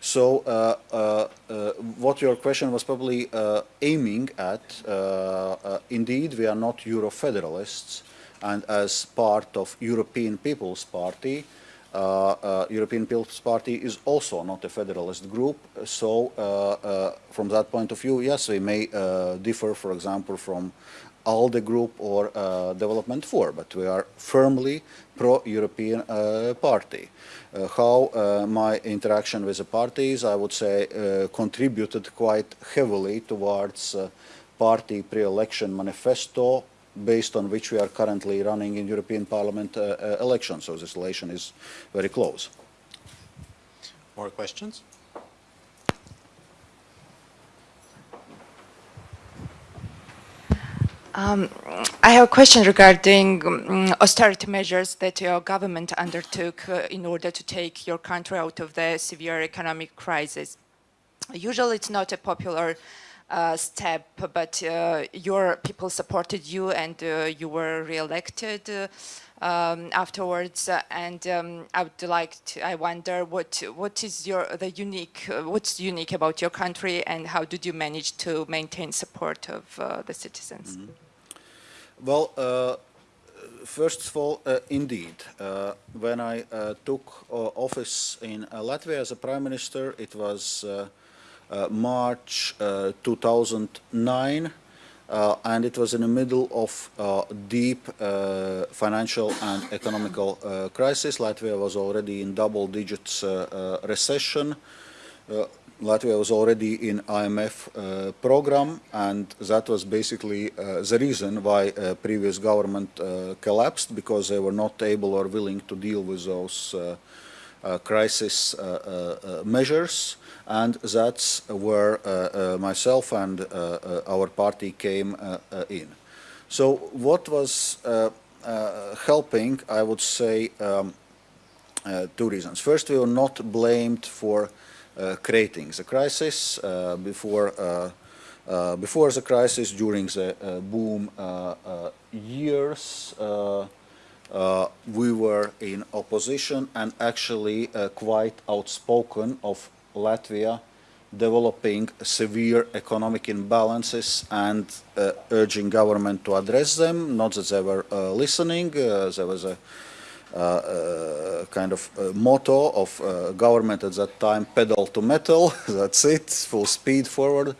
So uh, uh, uh, what your question was probably aiming at, indeed we are not Euro-federalists and as part of European People's Party, European People's Party is also not a federalist group. So from that point of view, yes, we may differ, for example, from ALDE group or uh, Development/For, but we are firmly pro-European uh, party. Uh, how uh, my interaction with the parties, I would say, uh, contributed quite heavily towards uh, party pre-election manifesto based on which we are currently running in European Parliament elections. So this relation is very close. More questions? Um, I have a question regarding um, austerity measures that your government undertook uh, in order to take your country out of the severe economic crisis. Usually it's not a popular uh, step, but uh, your people supported you and uh, you were re-elected uh, um, afterwards. and um, I would like to, I wonder what what is your the unique uh, what's unique about your country and how did you manage to maintain support of the citizens? Well, uh, first of all, uh, indeed, uh, when I uh, took uh, office in uh, Latvia as a prime minister, it was March uh, 2009, uh, and it was in the middle of deep financial and economical crisis. Latvia was already in double digits recession. Uh, Latvia was already in IMF uh, program, and that was basically uh, the reason why previous government collapsed because they were not able or willing to deal with those uh, crisis uh, uh, measures, and that's where myself and our party came in. So what was helping, I would say, um, two reasons. First, we were not blamed for creating the crisis uh, before uh, uh, before the crisis, during the uh, boom uh, uh, years, uh, uh, we were in opposition and actually uh, quite outspoken of Latvia developing severe economic imbalances and uh, urging government to address them. Not that they were uh, listening. Uh, there was a uh, uh, kind of uh, motto of uh, government at that time, pedal to metal, that's it, full speed forward.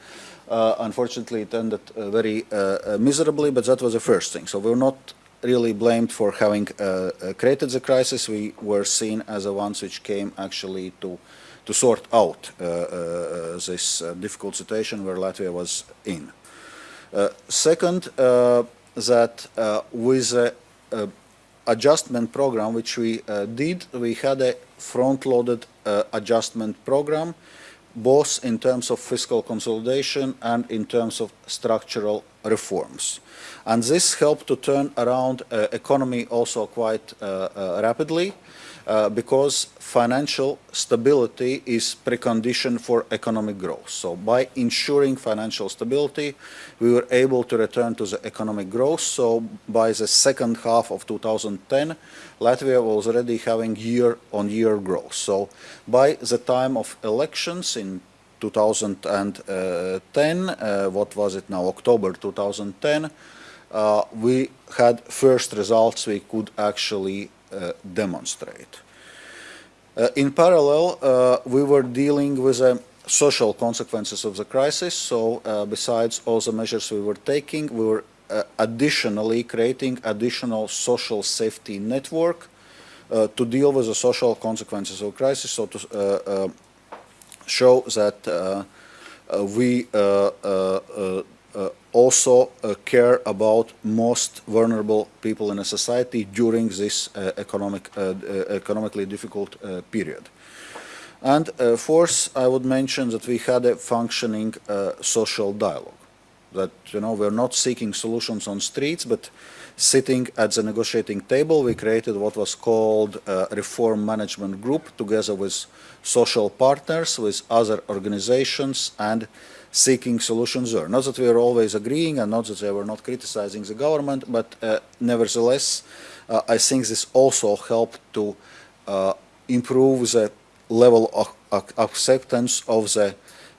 Uh, unfortunately, it ended uh, very uh, uh, miserably, but that was the first thing. So we were not really blamed for having uh, uh, created the crisis. We were seen as the ones which came actually to, to sort out uh, uh, this uh, difficult situation where Latvia was in. Uh, second, uh, that uh, with uh, adjustment program which we uh, did, we had a front-loaded uh, adjustment program, both in terms of fiscal consolidation and in terms of structural reforms. And this helped to turn around uh, economy also quite uh, uh, rapidly uh, because financial stability is precondition for economic growth. So by ensuring financial stability, we were able to return to the economic growth. So by the second half of 2010, Latvia was already having year-on-year growth. So by the time of elections in 2010, uh, what was it now, October 2010, uh, we had first results we could actually demonstrate. Uh, in parallel, uh, we were dealing with the social consequences of the crisis, so uh, besides all the measures we were taking, we were uh, additionally creating additional social safety network uh, to deal with the social consequences of crisis, so to uh, uh, show that uh, uh, we uh, uh, uh, uh, also uh, care about most vulnerable people in a society during this uh, economic, uh, uh, economically difficult uh, period. And uh, fourth, I would mention that we had a functioning uh, social dialogue. That you know we're not seeking solutions on streets, but sitting at the negotiating table, we created what was called uh, reform management group, together with social partners, with other organizations, and seeking solutions there. Not that we are always agreeing, and not that they were not criticizing the government, but uh, nevertheless, uh, I think this also helped to uh, improve the level of acceptance of the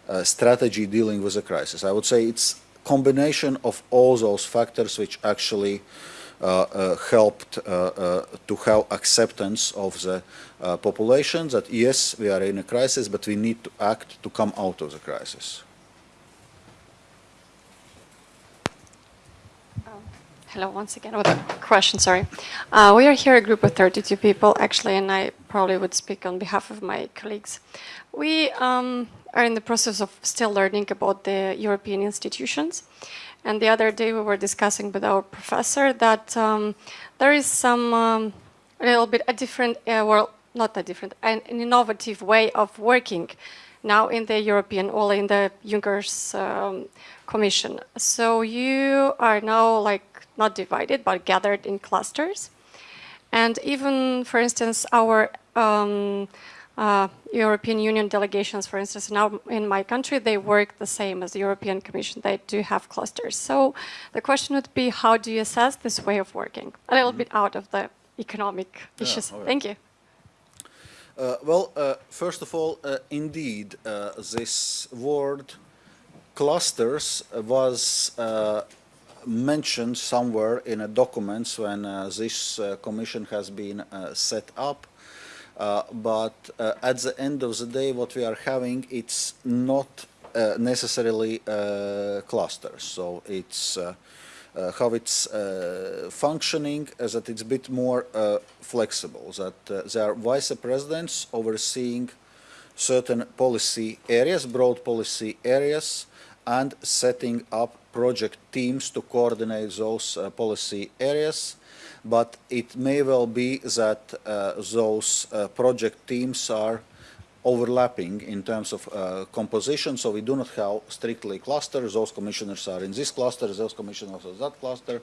uh, strategy dealing with the crisis. I would say it's combination of all those factors which actually uh, uh, helped to have acceptance of the population that yes, we are in a crisis, but we need to act to come out of the crisis. Hello, once again with a question, sorry. Uh, we are here a group of 32 people, actually, and I probably would speak on behalf of my colleagues. We um, are in the process of still learning about the European institutions. And the other day we were discussing with our professor that um, there is some, um, a little bit a different, uh, well, not a different, an, an, innovative way of working now in the European, or in the Juncker's um, Commission. So you are now like not divided, but gathered in clusters. And even, for instance, our um, uh, European Union delegations, for instance, now in my country, they work the same as the European Commission. They do have clusters. So the question would be, how do you assess this way of working? A little bit out of the economic issues. right. Thank you. Uh, well, uh, first of all, uh, indeed, uh, this word clusters was uh, mentioned somewhere in a documents when uh, this uh, commission has been uh, set up. Uh, but at the end of the day, what we are having, it's not necessarily clusters. So it's uh, how it's uh, functioning is that it's a bit more uh, flexible, that there are vice presidents overseeing certain policy areas, broad policy areas, and setting up project teams to coordinate those uh, policy areas. But it may well be that uh, those uh, project teams are overlapping in terms of uh, composition, so we do not have strictly clusters. Those commissioners are in this cluster, those commissioners are in that cluster,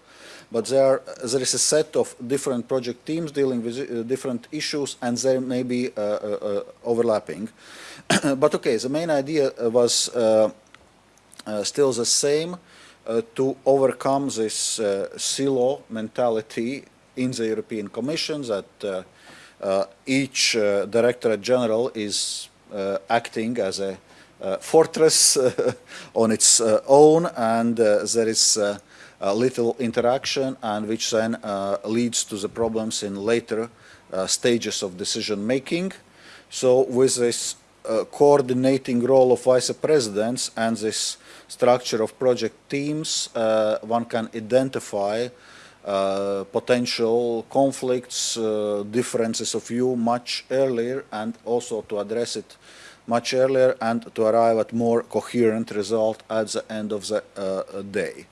but there, there is a set of different project teams dealing with uh, different issues, and there may be uh, overlapping. but okay, the main idea was uh, still the same, Uh, to overcome this uh, silo mentality in the European Commission that uh, uh, each uh, Directorate General is uh, acting as a fortress on its own and there is little interaction and which then leads to the problems in later stages of decision making. So with this coordinating role of vice presidents and this structure of project teams, uh, one can identify uh, potential conflicts, uh, differences of view much earlier and also to address it much earlier and to arrive at more coherent result at the end of the uh, day.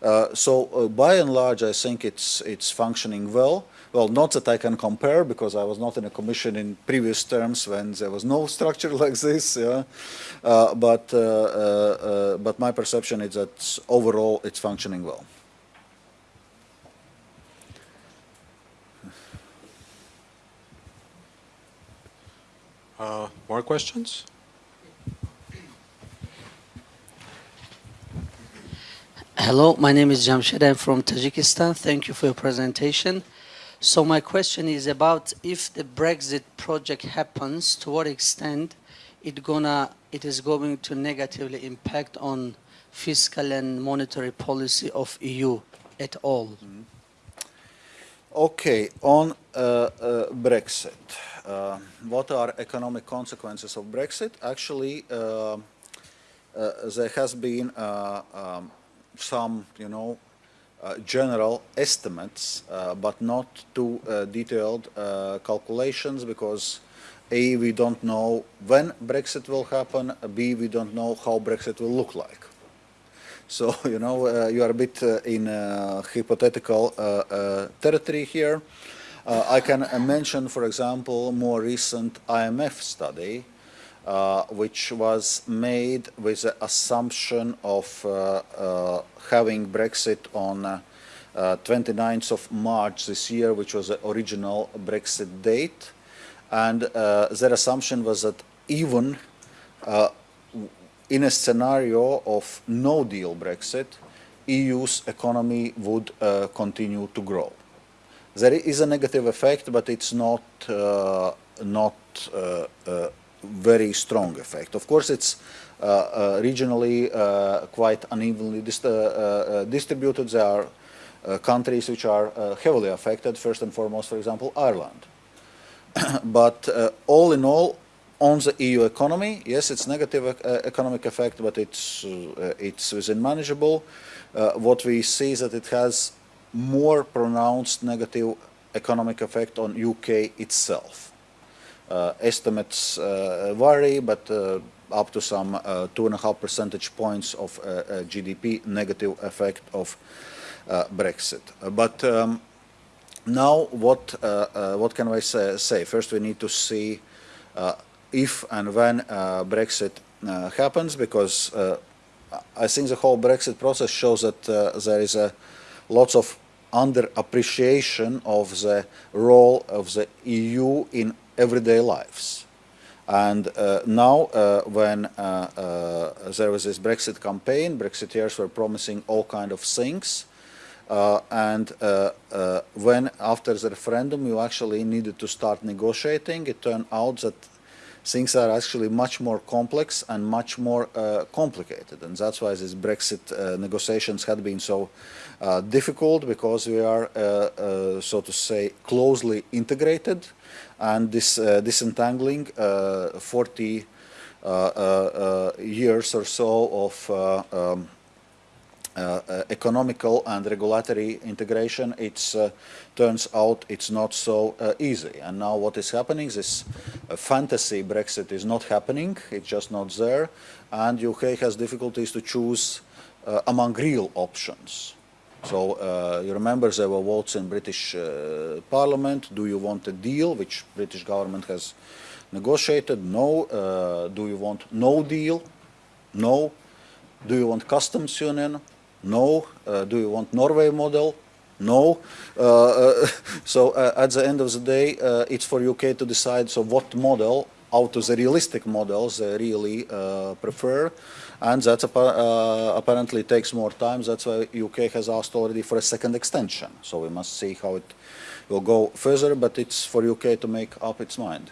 Uh, so by and large I think it's it's functioning well. Well, not that I can compare because I was not in a commission in previous terms when there was no structure like this. Yeah? Uh, but but my perception is that overall it's functioning well. Uh, more questions? Hello, my name is Jamshed. I'm from Tajikistan. Thank you for your presentation. So my question is about if the Brexit project happens, to what extent it gonna it is going to negatively impact on fiscal and monetary policy of EU at all? Mm -hmm. Okay, on uh, uh, Brexit. Uh, what are economic consequences of Brexit? Actually, uh, uh, there has been uh, um, some, you know, general estimates, but not too detailed calculations because A, we don't know when Brexit will happen, B, we don't know how Brexit will look like. So, you know, uh, you are a bit uh, in uh, hypothetical territory here. Uh, I can uh, mention, for example, more recent IMF study, uh, which was made with the assumption of uh, uh, having Brexit on 29th uh, of March this year, which was the original Brexit date. And their assumption was that even in a scenario of no deal Brexit, EU's economy would continue to grow. There is a negative effect, but it's not uh, not uh, uh, very strong effect. Of course, it's uh, uh, regionally uh, quite unevenly dist uh, uh, uh, distributed. There are countries which are heavily affected. First and foremost, for example, Ireland. but all in all, on the EU economy, yes, it's negative economic effect, but it's it's within manageable. what we see is that it has more pronounced negative economic effect on UK itself. Uh, estimates uh, vary, but uh, up to some uh, two and a half percentage points of uh, uh, GDP negative effect of Brexit. but um, now, what what can I say, say? First, we need to see if and when Brexit happens, because I think the whole Brexit process shows that there is a lots of underappreciation of the role of the EU in everyday lives. And uh, now, uh, when uh, uh there was this Brexit campaign, Brexiteers were promising all kind of things. Uh, and uh, when, after the referendum, you actually needed to start negotiating, it turned out that things are actually much more complex and much more complicated. And that's why these Brexit negotiations had been so difficult, because we are, so to say, closely integrated and this uh, disentangling uh, 40 uh, years or so of um, uh, economical and regulatory integration, it uh, turns out it's not so uh, easy. And now what is happening, this fantasy Brexit is not happening, it's just not there, and UK has difficulties to choose among real options. So uh, you remember there were votes in British uh, Parliament. Do you want a deal, which British government has negotiated? No. Uh, do you want no deal? No. Do you want customs union? No. Uh, do you want Norway model? No. Uh, uh, so at the end of the day, it's for UK to decide so what model out of the realistic models they really prefer and that uh, apparently takes more time. That's why UK has asked already for a second extension. So we must see how it will go further, but it's for UK to make up its mind.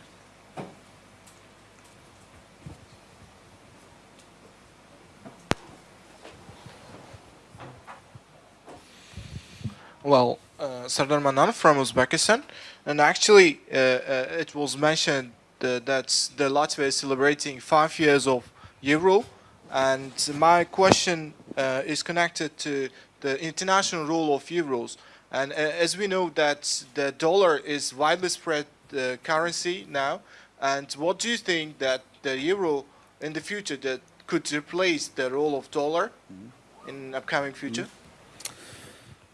Well, uh, Sardar Manan from Uzbekistan, and actually uh, uh, it was mentioned uh, that the Latvia is celebrating five years of Euro, and my question uh, is connected to the international role of euros. And uh, as we know that the dollar is widely spread uh, currency now, and what do you think that the euro in the future that could replace the role of dollar in upcoming future? Mm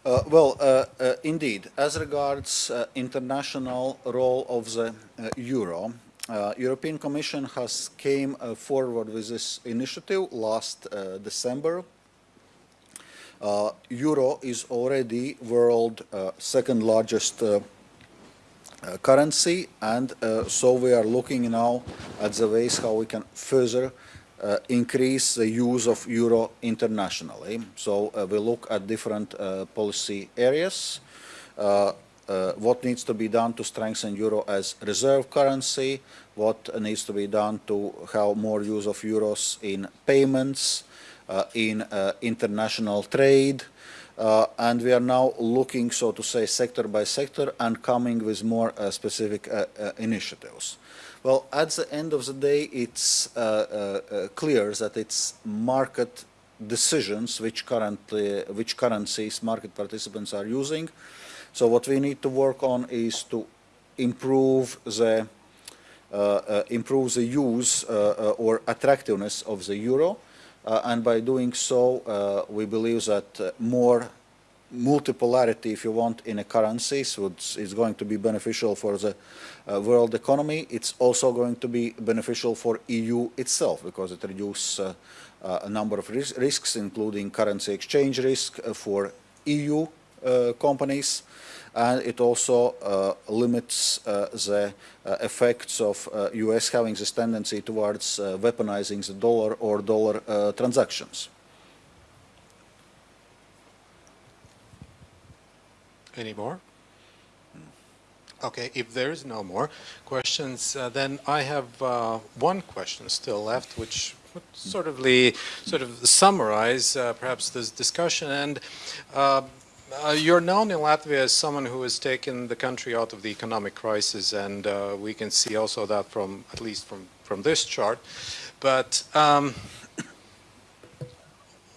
-hmm. well, uh, uh, indeed, as regards international role of the euro, uh, European Commission has came uh, forward with this initiative last uh, December. Uh, Euro is already world uh, second largest uh, currency and so we are looking now at the ways how we can further increase the use of Euro internationally. So we look at different policy areas uh, what needs to be done to strengthen euro as reserve currency, what needs to be done to have more use of euros in payments, uh, in uh, international trade, uh, and we are now looking, so to say, sector by sector and coming with more uh, specific uh, initiatives. Well, at the end of the day, it's clear that it's market decisions which currently, which currencies market participants are using, so what we need to work on is to improve the uh, uh, improve the use uh, uh or attractiveness of the euro, uh, and by doing so, uh, we believe that more multipolarity, if you want, in a currency is going to be beneficial for the world economy. It's also going to be beneficial for EU itself because it reduces a number of ris risks, including currency exchange risk for EU companies and it also uh, limits uh, the uh, effects of US having this tendency towards weaponizing the dollar or dollar transactions. Any more? Okay, if there is no more questions, uh, then I have uh, one question still left, which would sort of, sort of summarize uh, perhaps this discussion. And uh, you're known in Latvia as someone who has taken the country out of the economic crisis, and uh, we can see also that from, at least from, from this chart. But um,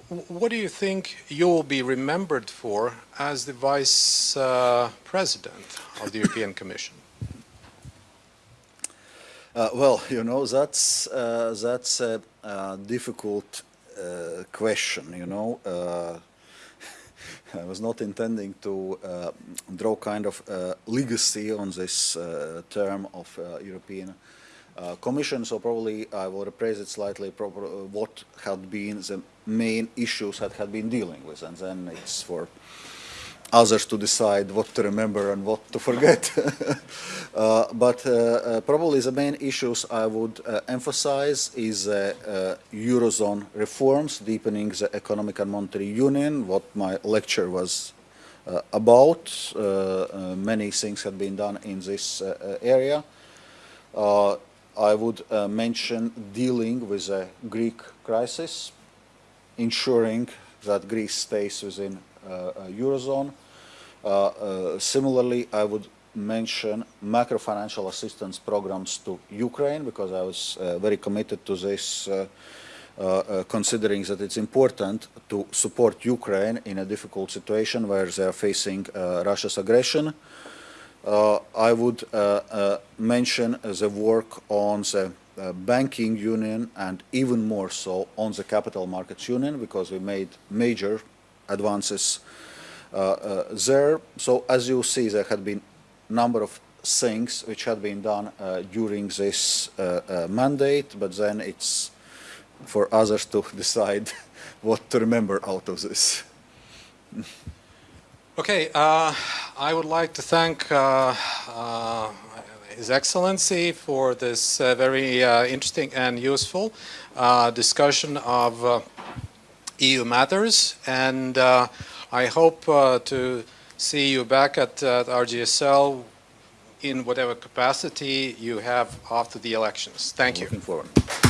what do you think you will be remembered for as the Vice uh, President of the European Commission? Uh, well, you know, that's, uh, that's a, uh difficult uh, question, you know. I was not intending to uh, draw kind of uh, legacy on this uh, term of uh, European uh, Commission, so probably I will rephrase it slightly, proper, uh, what had been the main issues that had been dealing with, and then it's for others to decide what to remember and what to forget. uh, but uh, uh, probably the main issues I would emphasize is Eurozone reforms, deepening the economic and monetary union, what my lecture was uh, about. Uh, uh, many things have been done in this area. I would mention dealing with the Greek crisis, ensuring that Greece stays within Eurozone. Uh, uh, similarly, I would mention macro-financial assistance programs to Ukraine because I was uh, very committed to this, uh, uh, uh, considering that it's important to support Ukraine in a difficult situation where they are facing uh, Russia's aggression. Uh, I would uh, uh, mention the work on the uh, banking union and even more so on the capital markets union because we made major advances uh, uh, there. So as you see, there had been number of things which had been done uh, during this mandate, but then it's for others to decide what to remember out of this. Okay, uh, I would like to thank uh, uh, His Excellency for this very interesting and useful discussion of EU matters, and uh, I hope uh, to see you back at, uh, RGSL in whatever capacity you have after the elections. Thank you. Looking forward.